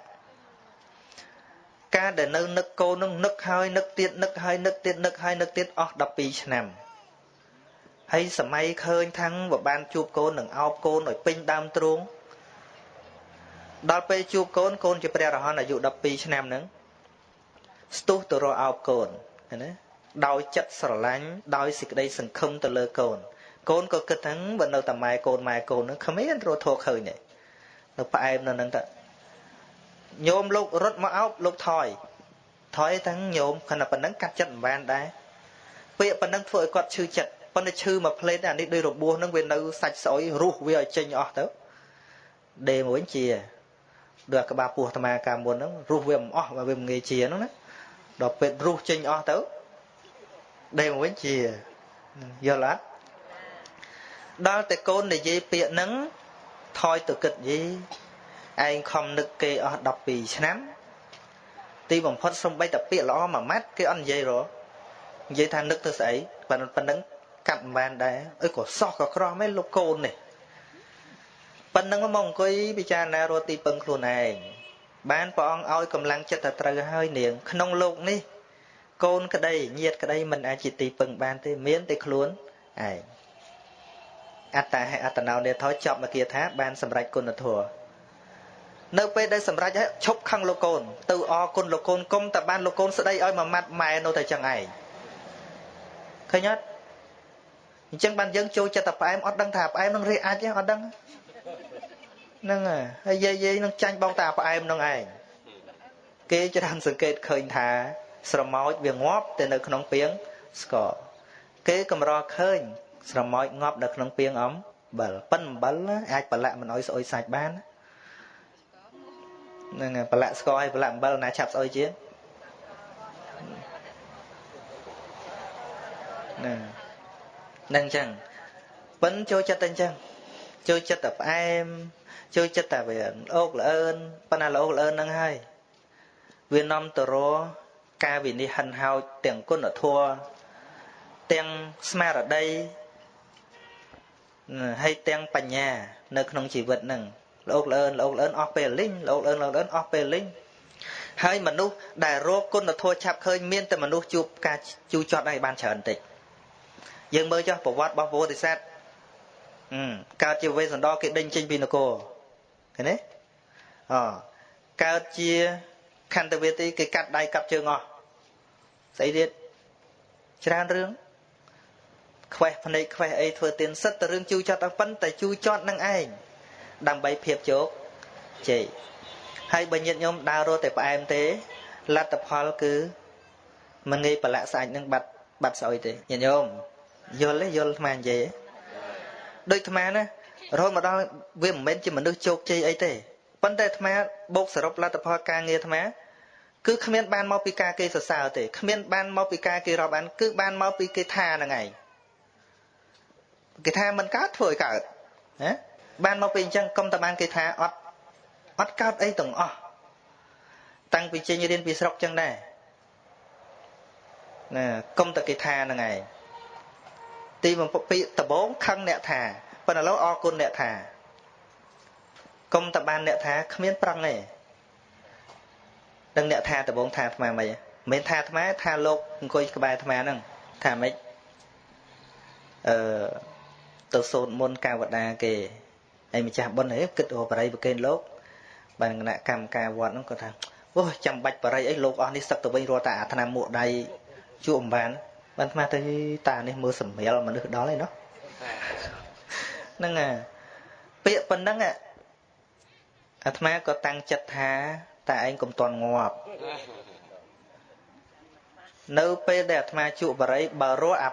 Speaker 1: ការដែលនៅនឹកកូននឹងនឹកហើយនឹកទៀតនឹកហើយនឹកទៀតនឹកហើយនឹកទៀតអស់12ឆ្នាំហើយសម័យឃើញថាំងបើបានជួបកូននឹងអោបកូនឲ្យពេញដើមទ្រូងដល់ពេលជួបកូនកូនជាព្រះរហន្តអាយុ12ឆ្នាំហ្នឹងស្ទុះទៅរកអោបកូនណា ដោយចិត្តស្រឡាញ់ដោយសេចក្តីសង្ឃឹមទៅលើកូនកូនក៏គិតថាបើនៅតែម៉ែកូនម៉ែកូនហ្នឹងគ្មានរត់ធោឃើញទេនៅផ្អែមនៅហ្នឹងតញោមលោករត់មកអោបលោកថយថយទាំងញោមខណៈប៉ុណ្ណឹងកាត់ចិត្តមិនបានដែរពាក្យប៉ុណ្ណឹងធ្វើឲ្យគាត់ឈឺចិត្តប៉ុន្តែឈឺមួយផ្លេតអានេះដោយរបួសហ្នឹងវានៅសាច់ស្អុយរស់វាឲ្យចេញអស់ទៅដេមួយជាដូចក្បាលពោះអាត្មាកាលមុនហ្នឹងរស់វាមិនអស់បើវាមិនងាយជាហ្នឹងណាដល់ពេលរស់ចេញអស់ទៅ ដេមកវិញជាយល់អត់ដល់តែកូននិយាយពាក្យហ្នឹងថយទៅគិតយីឯងខំនឹកគេអស់12ឆ្នាំទីបំផុតសំបីតែពាក្យល្អមួយម៉ាត់គេអត់និយាយរនិយាយថានឹកទៅស្អីប៉ុណ្ណឹងកាត់មិនបានដែរអើក៏សោះក៏ក្រោះមែនលោកកូននេះប៉ុណ្ណឹងមកអង្គុយពិចារណារត់ទីពឹងខ្លួនឯងបានព្រះអង្គឲ្យកម្លាំងចិត្តទៅត្រូវហើយនាងក្នុងលោកនេះ កូនក្តីញាតក្តីមិនអាចជាទីពឹងបានទេមានតែខ្លួនឯងអត្តាហេអត្តណោនេថយចប់មកគាថាបានសម្រេចគុណធម៌នៅពេលដែលសម្រេចហើយឈប់ខឹងលោកកូនទៅអរគុណលោកកូនគុំតែបានលោកកូនស្ដីឲ្យមួយម៉ាត់ម៉ែនៅតែចឹងឯងឃើញអត់អញ្ចឹងបានយើងចូលចិត្តតែផ្អែមអត់ដឹងថាផ្អែមនឹងរៀអាចទេអត់ដឹងហ្នឹងហើយយាយយាយនឹងចាញ់បងតាផ្អែមនឹងឯងគេច្រើនសង្កេតឃើញថា ស្រមោចវាងាប់ទៅនៅក្នុងពាងស្ករគេកម្រឃើញ ស្រមោចងាប់នៅក្នុងពាងអំបិលប៉ិនអំបិលអាចប្រឡាក់មិនអោយស្អុយសាច់បានហ្នឹងប្រឡាក់ស្ករឲ្យប្រឡាក់អំបិលណាឆាប់ស្អុយជាងហ្នឹងហ្នឹងអញ្ចឹងប៉ិនចូលចិត្តតែអញ្ចឹងចូលចិត្តតែផ្អែមចូលចិត្តតែវាអូកល្អឿនប៉ុន្តែល្អល្អឿនហ្នឹងហើយវានាំទៅរ ការវិនិច្ឆ័យហិនហោចទាំងគុណធម៌ទាំងស្មារតីហើយទាំងបញ្ញា នៅក្នុងជីវិតហ្នឹងលោកលឿនលោកលឿនអស់ពេលលិញលោកលឿនលោកលឿនអស់ពេលលិញហើយមនុស្សដែលរកគុណធម៌ឆាប់ឃើញមានតែមនុស្សជួបការជូរចត់ឲ្យបានច្រើនតិចយើងមើលចុះប្រវត្តិរបស់ពោធិសត្វកើតជាវេសន្តរគេដេញចេញពីនគរឃើញទេអកើតជា ខន្តវេទីគេកាត់ដៃកាប់ជើងអស់ស្អីទៀតច្រើនរឿងខ្វេះភ្នែកខ្វេះអីធ្វើទៀនសិតតែរឿងជូរចត់ទាំងប៉ុន្តែជូរចត់នឹងឯងដើម្បីភាពជោគជ័យហើយបើញាតិញោមដើររត់តែផ្អែមទេលទ្ធផលគឺមិនងាយប្រឡាក់សាច់នឹងបាត់បាត់ស្អុយទេញាតិញោមយល់ទេយល់អាត្មានិយាយដូចអាត្មាណារហូតមកដល់វាមិនមែនជាមនុស្សជោគជ័យអីទេ ប៉ុន្តែអាត្មាបូកសរុបលទ្ធផលការងារអាត្មាគឺគ្មានបានមកពីការគេសរសើរទេគ្មានបានមកពីការគេរាប់អានគឺបានមកពីគេថាហ្នឹងឯងគេថាមិនកើតធ្វើឲ្យកើតណាបានមកពីអញ្ចឹងកុំតែបានគេថាអត់អត់កើតអីទាំងអស់តាំងពីចេញរៀនពីស្រុកចឹងដែរណាកុំតែគេថាហ្នឹងឯងទីបំផុតពីដបងខឹងអ្នកថាប៉ុន្តែឥឡូវអរគុណអ្នកថា កុំតែបានអ្នកថាគ្មានប្រឹងទេដឹងអ្នកថាដបងថាអាត្មាមិនមែនថាអាត្មាថាលោកអង្គុយក្បែរអាត្មាហ្នឹងថាម៉េចអឺទៅសូត្រមុនកាវតាគេហើយម្ចាស់បុណ្យហេគិតអូបរិយប្រកេនលោកបានគណៈកម្មការវត្តហ្នឹងគាត់ថាអូចាំបាច់បរិយអីលោកអស់នេះសឹកទៅវិញរត់តែអាថ្នាំមួកដៃជួអំបានបានស្មាទៅតានេះមើលសម្រាលមនុស្សដល់ឯណោះហ្នឹងអាពាក្យប៉ុណ្ណឹង អាត្មាក៏តាំងចិត្តថាតែឯងកុំតន់ងាប់នៅពេលដែលអាត្មាជក់បរិយបើរស់អា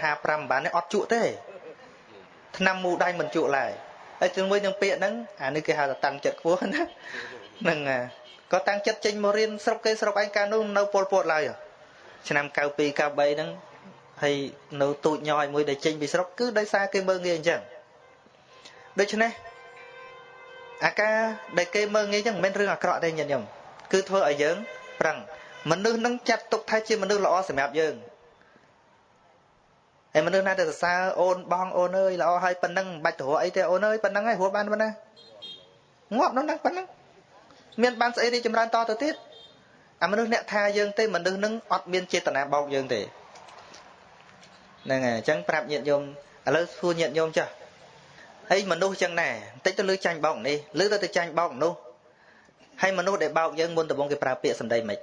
Speaker 1: 555បាននេះអត់ជក់ទេឆ្នាំមូដៃមិនជក់ឡើយហើយជាមួយនឹងពាក្យហ្នឹងអានេះគេហៅថាតាំងចិត្តខ្ពស់ណាហ្នឹងក៏តាំងចិត្តចេញមករៀនស្រុកគេស្រុកឯងកាលនោះនៅពលពតឡើយឆ្នាំ92 93ហ្នឹងហើយនៅទូចញយមួយដែលចេញពីស្រុកគឺដោយសារគេមើងងាយអញ្ចឹងដូច្នេះ អាការដែលគេមើងងាយចឹងមិនមែនរឿងអាក្រក់ទេញាតិញោមគឺធ្វើឲ្យយើងប្រឹងមនុស្សនឹងចាត់ទុកថាជាមនុស្សល្អសម្រាប់យើងហើយមនុស្សណាដែលសរសើរអូនបងអូនអើយល្អហើយប៉ុណ្ណឹងមិនបាច់ទៅរកអីទេអូនអើយប៉ុណ្ណឹងហើយរស់បានប៉ុណ្ណាងាប់នោះហ្នឹងប៉ុណ្ណឹងមានបានស្អីរីចម្រើនតទៅទៀតអាមនុស្សអ្នកថាយើងទេមនុស្សនឹងអត់មានចេតនាបោកយើងទេហ្នឹងហើយអញ្ចឹងប្រាប់ញាតិញោមឥឡូវសួរញាតិញោមចាស់ ហើយមនុស្សចឹងដែរបន្តិចទៅលើចាញ់បោកនេះលើទៅទៅចាញ់បោកនោះហើយមនុស្សដែលបោកយើងមុនដំបូងគេប្រើពាក្យសម្ដីមិន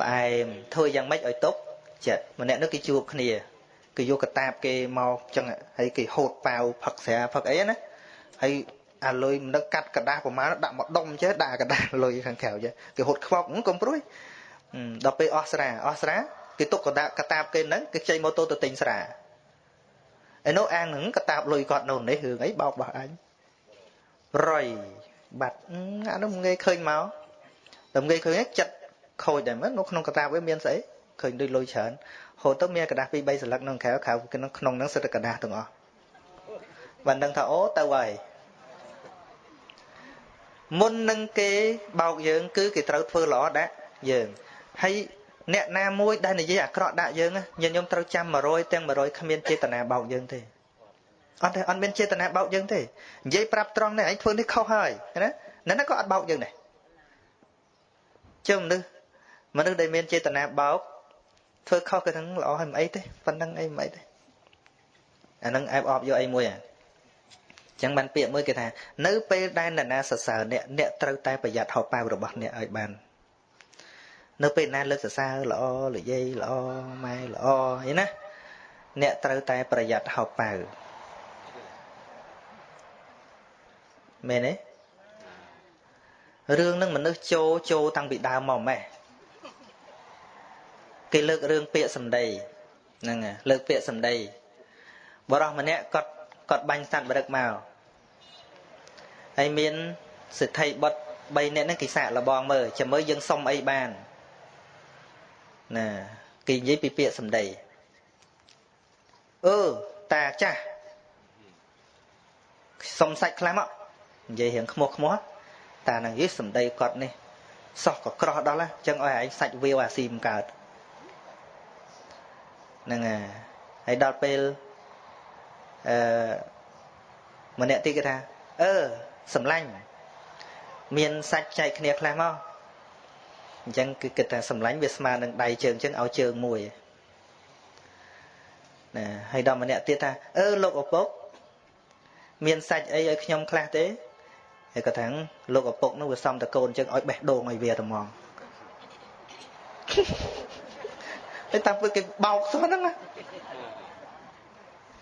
Speaker 1: ផ្អែមធ្វើយ៉ាងម៉េចឲ្យຕົកចិត្តម្នាក់នោះគេជួបគ្នាគេយកកតាបគេមកចឹងហើយគេហូតប៉ាវផឹកស្រាផឹកអីណាហើយអាលុយមិនដឹងកាត់กระดาษប្រមាណដាក់មកដុំចេះដាក់กระดาษលុយខាងក្រៅចេះគេហូតខ្វក់កុំព្រួយដល់ពេលអស់ស្រាអស់ស្រាគេទុកកតាបកតាបគេហ្នឹងគេខ្ចីម៉ូតូទៅទិញស្រា ឯនោះអាងហ្នឹងកតាបលុយគាត់នោះនេះរឿងអីបោកបោះអញរយបាត់អានោះងាយឃើញមកតែងាយឃើញចិត្តខូចដែរមើលនៅក្នុងកតាបវាមានស្អីឃើញដូចលុយច្រើនហូតទៅមានកដាស់ពី3សន្លឹកក្នុងក្រៅក្រៅក្នុងក្នុងហ្នឹងសិតតែកដាស់ទាំងអស់បានដឹងថាអូទៅហើយមុននឹងគេបោកយើង គឺគេត្រូវធ្វើល្អដាក់យើងហើយ អ្នកណាមួយដែលនិយាយអាក្រក់ដាក់យើងញាតិញោមត្រូវចាំ100ទាំង100គ្មានចេតនាបោកយើងទេអត់ទេអត់មានចេតនាបោកយើងទេនិយាយប្រាប់ត្រង់នេះឯងធ្វើនេះខុសហើយណានៅនោះក៏អត់បោកយើងដែរជើមនុស្សមនុស្សដែលមានចេតនាបោកធ្វើខុសក៏នឹងល្អហើយមិនអីទេប៉ុណ្្នឹងអីមិនអីទេអានឹងអែបអបយកអីមួយអាចឹងបានពាក្យមួយគេថានៅពេលដែលនរណាសរសើរអ្នកអ្នកត្រូវតែប្រយ័ត្នហោប៉ៅរបស់អ្នកឲ្យបាន នៅពេលណាលើកសរសើរល្អនិយាយល្អម៉ែល្អអីណាអ្នកត្រូវតែប្រយ័ត្នហោប៉ៅមែនទេរឿងនឹងមនុស្សចូលចូលតាំងពីដើមមកម៉េះគេលើករឿងពាក្យសម្ដីហ្នឹងលើកពាក្យសម្ដីបរោះម្នាក់គាត់គាត់បាញ់សត្វបរឹកមកហើយមានសិទ្ធិបុត្រ3នាក់ហ្នឹងគេសាកលបងមើលចាំមើលយើងសុំអីបាន ណាគេនិយាយពីពាក្យសម្ដីអឺតាចាស់សុំសាច់ខ្លះមកនិយាយរៀងខ្មោះខ្មោះតានឹងយីសម្ដីគាត់នេះសោះក៏ក្រោះដល់ហ្នឹងចឹងឲ្យឯងសាច់វាវអាស៊ីមកើតហ្នឹងហើយដល់ពេលអឺម្នាក់ទីគេថាអឺសម្លាញ់មានសាច់ចែកគ្នាខ្លះមក អញ្ចឹងគឺគិតថាសម្លាញ់វាស្មើនឹងដៃជើងអញ្ចឹងឲ្យជើងមួយណាហើយដល់ម្នាក់ទៀតថាអឺលោកឪពុកមានសាច់អីឲ្យខ្ញុំខ្លះទេហើយគាត់ថាលោកឪពុកនោះវាសំតកូនអញ្ចឹងឲ្យបេះដូងឲ្យវាតែហ្មងហើយតាមពេលគេបោកសោះហ្នឹងណា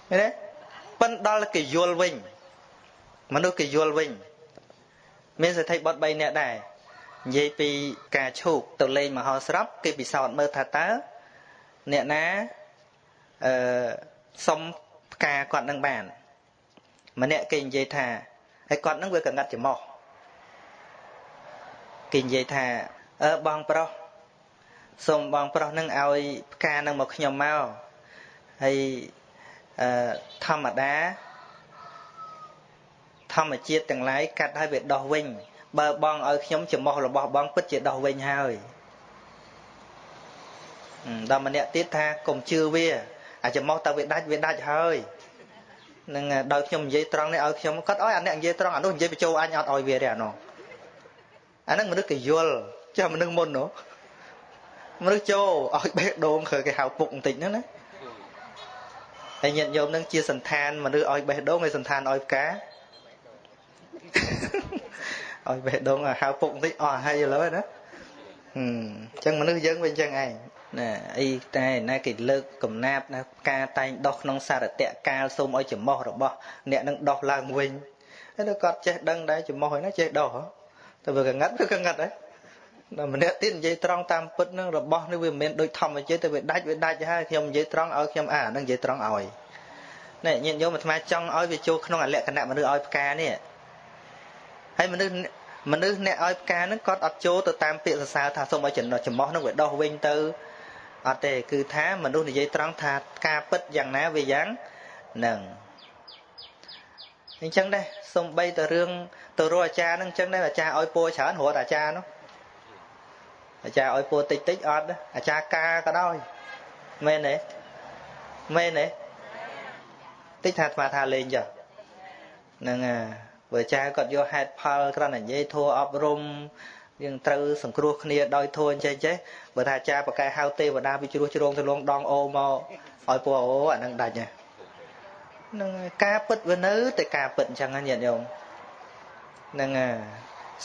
Speaker 1: ឃើញទេប៉ិនដល់គេយល់វិញមនុស្សគេយល់វិញមានសេដ្ឋីបុត3នាក់ដែរ និយាយពីការឈូកទៅលេងមហោស្រពគេពិសោធន៍មើលថាតើអ្នកណាអឺសុំផ្កាគាត់នឹងបាន ម្នាក់គេនិយាយថាហើយគាត់នឹងវាកងាត់ច្រមុះគេនិយាយថាអឺបងប្រុសសូមបងប្រុសនឹងឲ្យផ្កានឹងមកខ្ញុំមកហើយអឺធម្មតាធម្មជាតិទាំងឡាយកាត់ឲ្យវាដោះវិញ បើបងឲ្យខ្ញុំចំោះរបស់បងពិតជាដោះវិញហើយដល់ម្នាក់ទៀតថាកុំជឿវាអាចំោះតើវាដាច់វាដាច់ហើយនឹងដល់ខ្ញុំនិយាយត្រង់នេះឲ្យខ្ញុំគាត់ឲ្យអាអ្នកនិយាយត្រង់អានោះនិយាយបញ្ចូលអញអត់ឲ្យវាទេអានោះអាហ្នឹងមនុស្សគេយល់ចាស់មនុស្សមុននោះមនុស្សចូលឲ្យបេះដូងគឺគេហៅពុកបន្តិចហ្នឹងណាហើយញាតិញោមនឹងជាសន្តានមនុស្សឲ្យបេះដូងហើយសន្តានឲ្យផ្កា ឲ្យបេះដូងហៅពុកបន្តិចអស់ហើយឥឡូវណាអញ្ចឹងមនុស្សយើងវាអញ្ចឹងឯងណាអីតែណាគេលើកកំណាបណាការតែងដោះក្នុងសារតៈកាលសូមឲ្យចំោះរបស់ អ្នកនឹងដោះឡើងវិញហើយទៅគាត់ចេះដឹងដែរចំោះហើយណាចេះដោះតែវាកងាត់វាកងាត់ដែរដល់ម្នាក់ទៀតនិយាយត្រង់តាមពិតនឹងរបស់នេះវាមិនមែនដូចធម្មជាតិតែវាដាច់វាដាច់ហើយខ្ញុំនិយាយត្រង់ឲ្យខ្ញុំអានឹងនិយាយត្រង់ឲ្យនេះញាតិញោមអាត្មាចង់ឲ្យវាចូលក្នុងអលក្ខណៈមនុស្សឲ្យផ្កានេះហើយមនុស្ស មនុស្សអ្នកឲ្យផ្កាហ្នឹងគាត់អត់ចូលទៅតាមពាក្យសរសើរថាសូមឲ្យចំណុចចំោះហ្នឹងវាដោះវិញទៅអត់ទេគឺថាមនុស្សនិយាយត្រង់ថាការពិតយ៉ាងណាវាយ៉ាងហ្នឹងអញ្ចឹងដែរសំបីតរឿងទៅរកអាចារ្យហ្នឹងអញ្ចឹងដែរអាចារ្យឲ្យពរច្រើនរត់អាចារ្យនោះអាចារ្យឲ្យពរតិចតិចអត់អាចារ្យកាក៏ដោយមែនទេមែនទេតិចថាអាត្មាថាលេងចុះហ្នឹងហើយ បើចាគាត់យកហេតុផលគ្រាន់តែនិយាយធัวអប់រំយើងត្រូវសង្គ្រោះគ្នាដោយធัวអញ្ចឹងចេះបើថាចាប្រកែហៅទេវតាពីជ្រោះជ្រងទៅលងដងអូមកឲ្យពូអូអានឹងដាច់ហ្នឹងការពិតវានៅតែការពិតអញ្ចឹងញាតិញោមហ្នឹង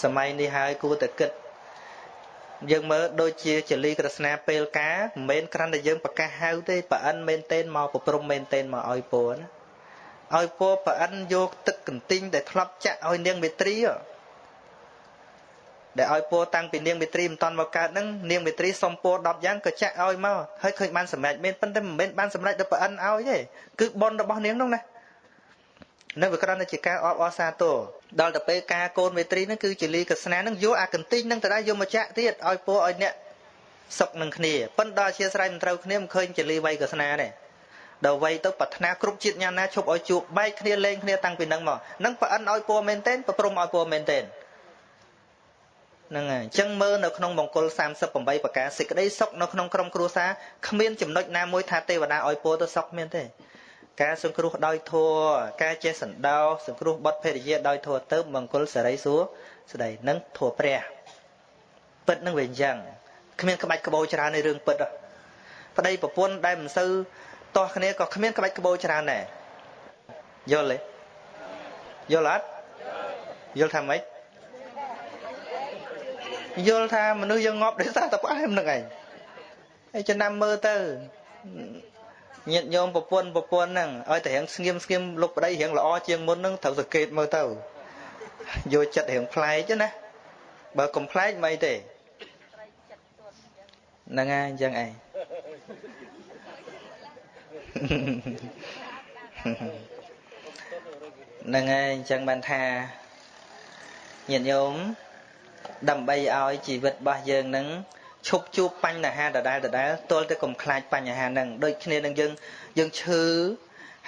Speaker 1: សម័យនេះហើយគួរតែគិតយើងមើលដូចជាចលីក្រស្នាពេលការមិនមែនគ្រាន់តែយើងប្រកាសហៅទេប្រអិនមែនតេនមកប្រព្រំមែនតេនមកឲ្យពូណា ឲ្យពរប្រអិនយកទឹកកន្ទិញដែលធ្លាប់ចាក់ឲ្យនាងមេត្រីដែលឲ្យពរតាំងពីនាងមេត្រីមិនតាន់មកកើតហ្នឹងនាងមេត្រីសុំពរ10យ៉ាងក៏ចាក់ឲ្យមកហើយឃើញបានសម្រេចមែនប៉ុន្តែមិនមែនបានសម្រេចដល់ប្រអិនឲ្យទេគឺប៉ុនរបស់នាងនោះណានៅវាគ្រាន់តែជាការអបអរសាទរដល់ទៅពេលការកូនមេត្រីហ្នឹងគឺជាលីកស្នាហ្នឹងយកអាកន្ទិញហ្នឹងទៅដែរយកមកចាក់ទៀតឲ្យពរឲ្យអ្នកសុកនឹងគ្នាប៉ុន្តែអធិស្ឋានមិនត្រូវគ្នាមិនឃើញជាលីវ័យកស្នាទេ ដល់វ័យទៅប្រាថ្នាគ្រប់ជាតិញាណាឈប់ឲ្យជួបបែកគ្នាលេងគ្នាតាំងពីនឹងមកនឹងប្រអិនឲ្យពរមែនទែនប្រព្រំឲ្យពរមែនទែនហ្នឹងហើយអញ្ចឹងមើលនៅក្នុងមង្គល38ប្រការសេចក្តីសុខនៅក្នុងក្រុមគ្រួសារគ្មានចំណុចណាមួយថាទេវតាឲ្យពរទៅសុខមានទេ ការសង្គ្រោះដោយធัวការចេះសន្តោសង្គ្រោះបុតភរិយាដោយធัวទៅមង្គលសរីសួរស្ដីនឹងធัวព្រះពិតនឹងវាអញ្ចឹងគ្មានក្បាច់ក្បោច្រើនในរឿងពិតប្តីប្រពន្ធដែលមិនសូវ តោះគ្នាក៏គ្មានក្បាច់ក្បោច្រើនដែរយល់ទេយល់អត់យល់ថាម៉េចយល់ថាមនុស្សយើងងាប់ដោយសារតែផ្អែមនឹងឯងហើយចំណាំមើលទៅញាតញោមប្រពន្ធប្រពន្ធហ្នឹងឲ្យតែរៀងស្ងៀមស្ងៀមលុបប្តីរៀងល្អជាងមុនហ្នឹងត្រូវសង្កេតមើលទៅយកចិត្តរៀងប្លែកណាបើកុំប្លែកមិនទេហ្នឹងហើយអញ្ចឹងឯង ហ្នឹងហើយអញ្ចឹងបានថាញាតិញោមដើម្បីឲ្យជីវិតរបស់យើងនឹងឈប់ជួបបញ្ហាដដែលដដែលទល់តែកុំខ្លាចបញ្ហាហ្នឹងដូចគ្នានឹងយើងយើងឈឺ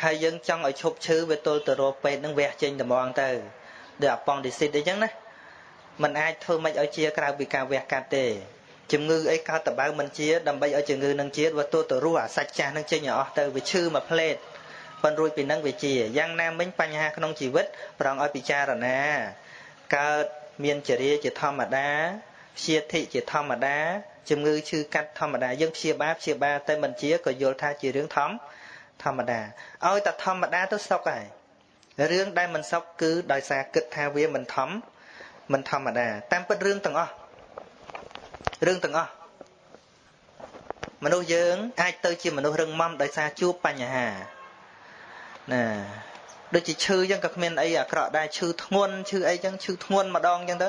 Speaker 1: ហើយយើងចង់ឲ្យឈប់ឈឺវាទល់ទៅរកពេទ្យនឹងវះចេញត្មងទៅដូចអប៉ុងឌីស៊ីតអីចឹងណាมันអាចធ្វើមិនឲ្យជាក្រៅពីការវះកាត់ទេ ជំងឺអីកើតតបៅមិនជាដើម្បីឲ្យជំងឺនឹងជាវាទោះទៅរស់អាសាច់ចាស់នឹងចេញឲ្យអស់ទៅវាឈឺមួយផ្លេតប៉ុនរួចពីនឹងវាជាយ៉ាងណាមិញបញ្ហាក្នុងជីវិតប្រងឲ្យពិចារណាកើតមានចរិយាជាធម្មតាព្យាធិជាធម្មតាជំងឺឈឺកាត់ធម្មតាយើងព្យាបាលព្យាបាលតែមិនជាក៏យល់ថាជារឿងធម្មធម្មតាឲ្យតែធម្មតាទៅសុខហើយរឿងដែលមិនសុខគឺដោយសារគិតថាវាមិនធម្មមិនធម្មតាតាមពិតរឿងទាំងអស់ រឿងទាំងអស់មនុស្សយើង អាចទៅជាមនុស្សរឹងមាំដោយសារជួបបញ្ហាណាដូចជាឈឺអញ្ចឹងក៏គ្មានអីអាក្រក់ដែរឈឺធ្ងន់ឈឺអីអញ្ចឹងឈឺធ្ងន់ម្ដងអញ្ចឹងទៅ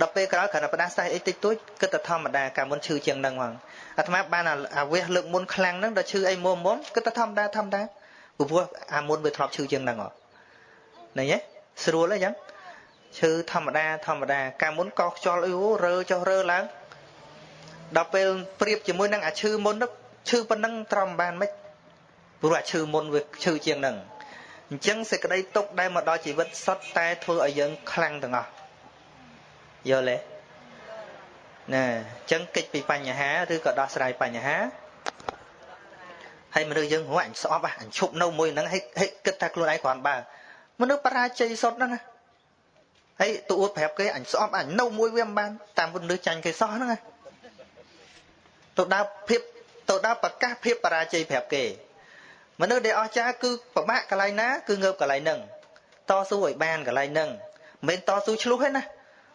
Speaker 1: ដល់ពេលក្រោយគ្រាន់តែផ្ដាសាយអីតិចតួចគិតតែធម្មតាកាលមុនឈឺជាងហ្នឹងហ្មងអាត្មាបានអាវះលើកមុនខ្លាំងហ្នឹងដល់ឈឺអីមុំមុំគិតតែធម្មតាធម្មតាព្រោះអាមុនវាធ្លាប់ឈឺជាងហ្នឹងហ៎ឃើញទេស្រួលអីចឹងឈឺធម្មតាធម្មតាកាលមុនកោខ្យល់អីរើចុះរើឡើង ដល់ពេលប្រៀបជាមួយនឹងអាឈឺមុនឈឺប៉ុណ្ណឹងត្រឹមបានមិនព្រោះអាឈឺមុនវាឈឺជាងហ្នឹងអញ្ចឹងសេចក្តីទុកដែលមកដល់ជីវិតសុទ្ធតែធ្វើឲ្យយើងខ្លាំងទាំងអស់យល់ទេណាអញ្ចឹងកិច្ចពីបញ្ហាឬក៏ដោះស្រាយបញ្ហាហើយមនុស្សយើងហួរអញស្អប់អញឈប់នៅមួយហ្នឹងហើយគិតថាខ្លួនឯងគ្រាន់បើមនុស្សបរាជ័យសុទ្ធហ្នឹងណាហើយទៅអួតប្រាប់គេអញស្អប់អញនៅមួយវាមិនបានតាមមនុស្សចាញ់គេសោះហ្នឹងណា ទៅដល់ភាពទៅដល់ប្រកាសភាពបរាជ័យប្រាប់គេមនុស្សដែលអស្ចារ្យគឺប្រមាក់កន្លែងណាគឺងើបកន្លែងហ្នឹងតស៊ូឲ្យបានកន្លែងហ្នឹងមិនតស៊ូឆ្លោះទេណា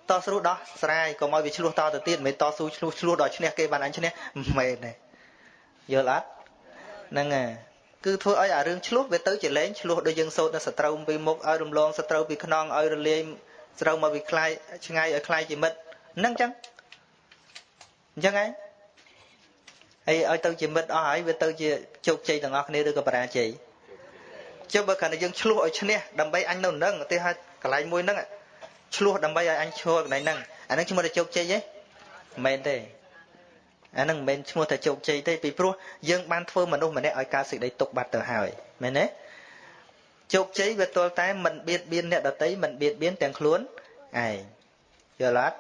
Speaker 1: តស៊ូដោះស្រាយកុំឲ្យវាឆ្លោះតទៅទៀតមិនតស៊ូឆ្លោះឆ្លោះដល់ឈ្នះគេបានអញឈ្នះមែនទេយល់អត់ហ្នឹងហើយគឺធ្វើឲ្យអារឿងឆ្លោះវាទៅជាលែងឆ្លោះដូចយើងសោតនៅសត្រូវពីមុខឲ្យរំលងសត្រូវពីខ្នងឲ្យរលាយស្រូវមកវាខ្លាយឆ្ងាយឲ្យខ្លាយជាមិត្តហ្នឹងចឹងអញ្ចឹងឯង ហើយឲ្យទៅជាមិត្តអស់ហើយវាទៅជាជោគជ័យទាំងអស់គ្នាឬក៏បរាជ័យចុះបើគ្រាន់តែយើងឆ្លោះឲ្យឈ្នះដើម្បីអញនៅនឹងឧទាហរណ៍កន្លែងមួយហ្នឹងឆ្លោះដើម្បីឲ្យអញឈរកន្លែងហ្នឹងអាហ្នឹងឈ្មោះថាជោគជ័យទេមិនមែនទេអាហ្នឹងមិនមែនឈ្មោះថាជោគជ័យទេពីព្រោះយើងបានធ្វើមនុស្សម្នាក់ឲ្យកើតសេចក្តីទុកបាត់ទៅហើយមែនទេជោគជ័យវាទល់តែមិនបៀតបៀនអ្នកដតីមិនបៀតបៀនទាំងខ្លួនឯងយល់អត់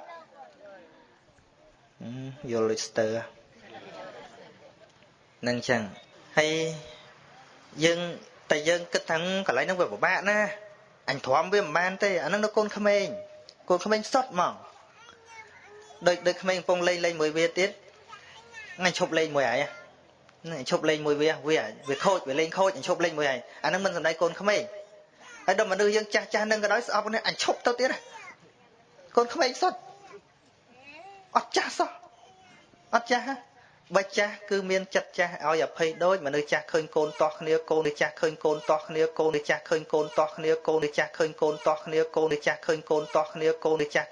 Speaker 1: យល់ដូចស្ទើ នឹងចឹងហើយយើងតែយើងគិតថាកន្លែងហ្នឹងវាពិបាកណាអញទ្រាំវាមិនបានទេអាហ្នឹងនៅកូនក្មេងកូនក្មេងសុតហ្មងដូចដូចក្មេងកំពុងលេងលេងមួយវាទៀតអញឈប់លេងមួយហើយហ្នឹងឈប់លេងមួយវាវាវាខូចវាលេងខូចអញឈប់លេងមួយហើយអាហ្នឹងមិនសំដីកូនក្មេងហើយដល់មនុស្សយើងចាស់ចាស់នឹងក៏ដោយស្អប់នេះអញឈប់ទៅទៀតកូនក្មេងសុតអត់ចាស់សោះអត់ចាស់ បើចាស់គឺមានចិត្តចាស់ឲ្យអភ័យដូចមនុស្សចាស់ឃើញកូនតោះគ្នាកូននេះចាស់ឃើញកូនតោះគ្នាកូននេះចាស់ឃើញកូនតោះគ្នាកូននេះចាស់ឃើញកូនតោះគ្នាកូននេះចាស់ឃើញកូនតោះគ្នាកូននេះចាស់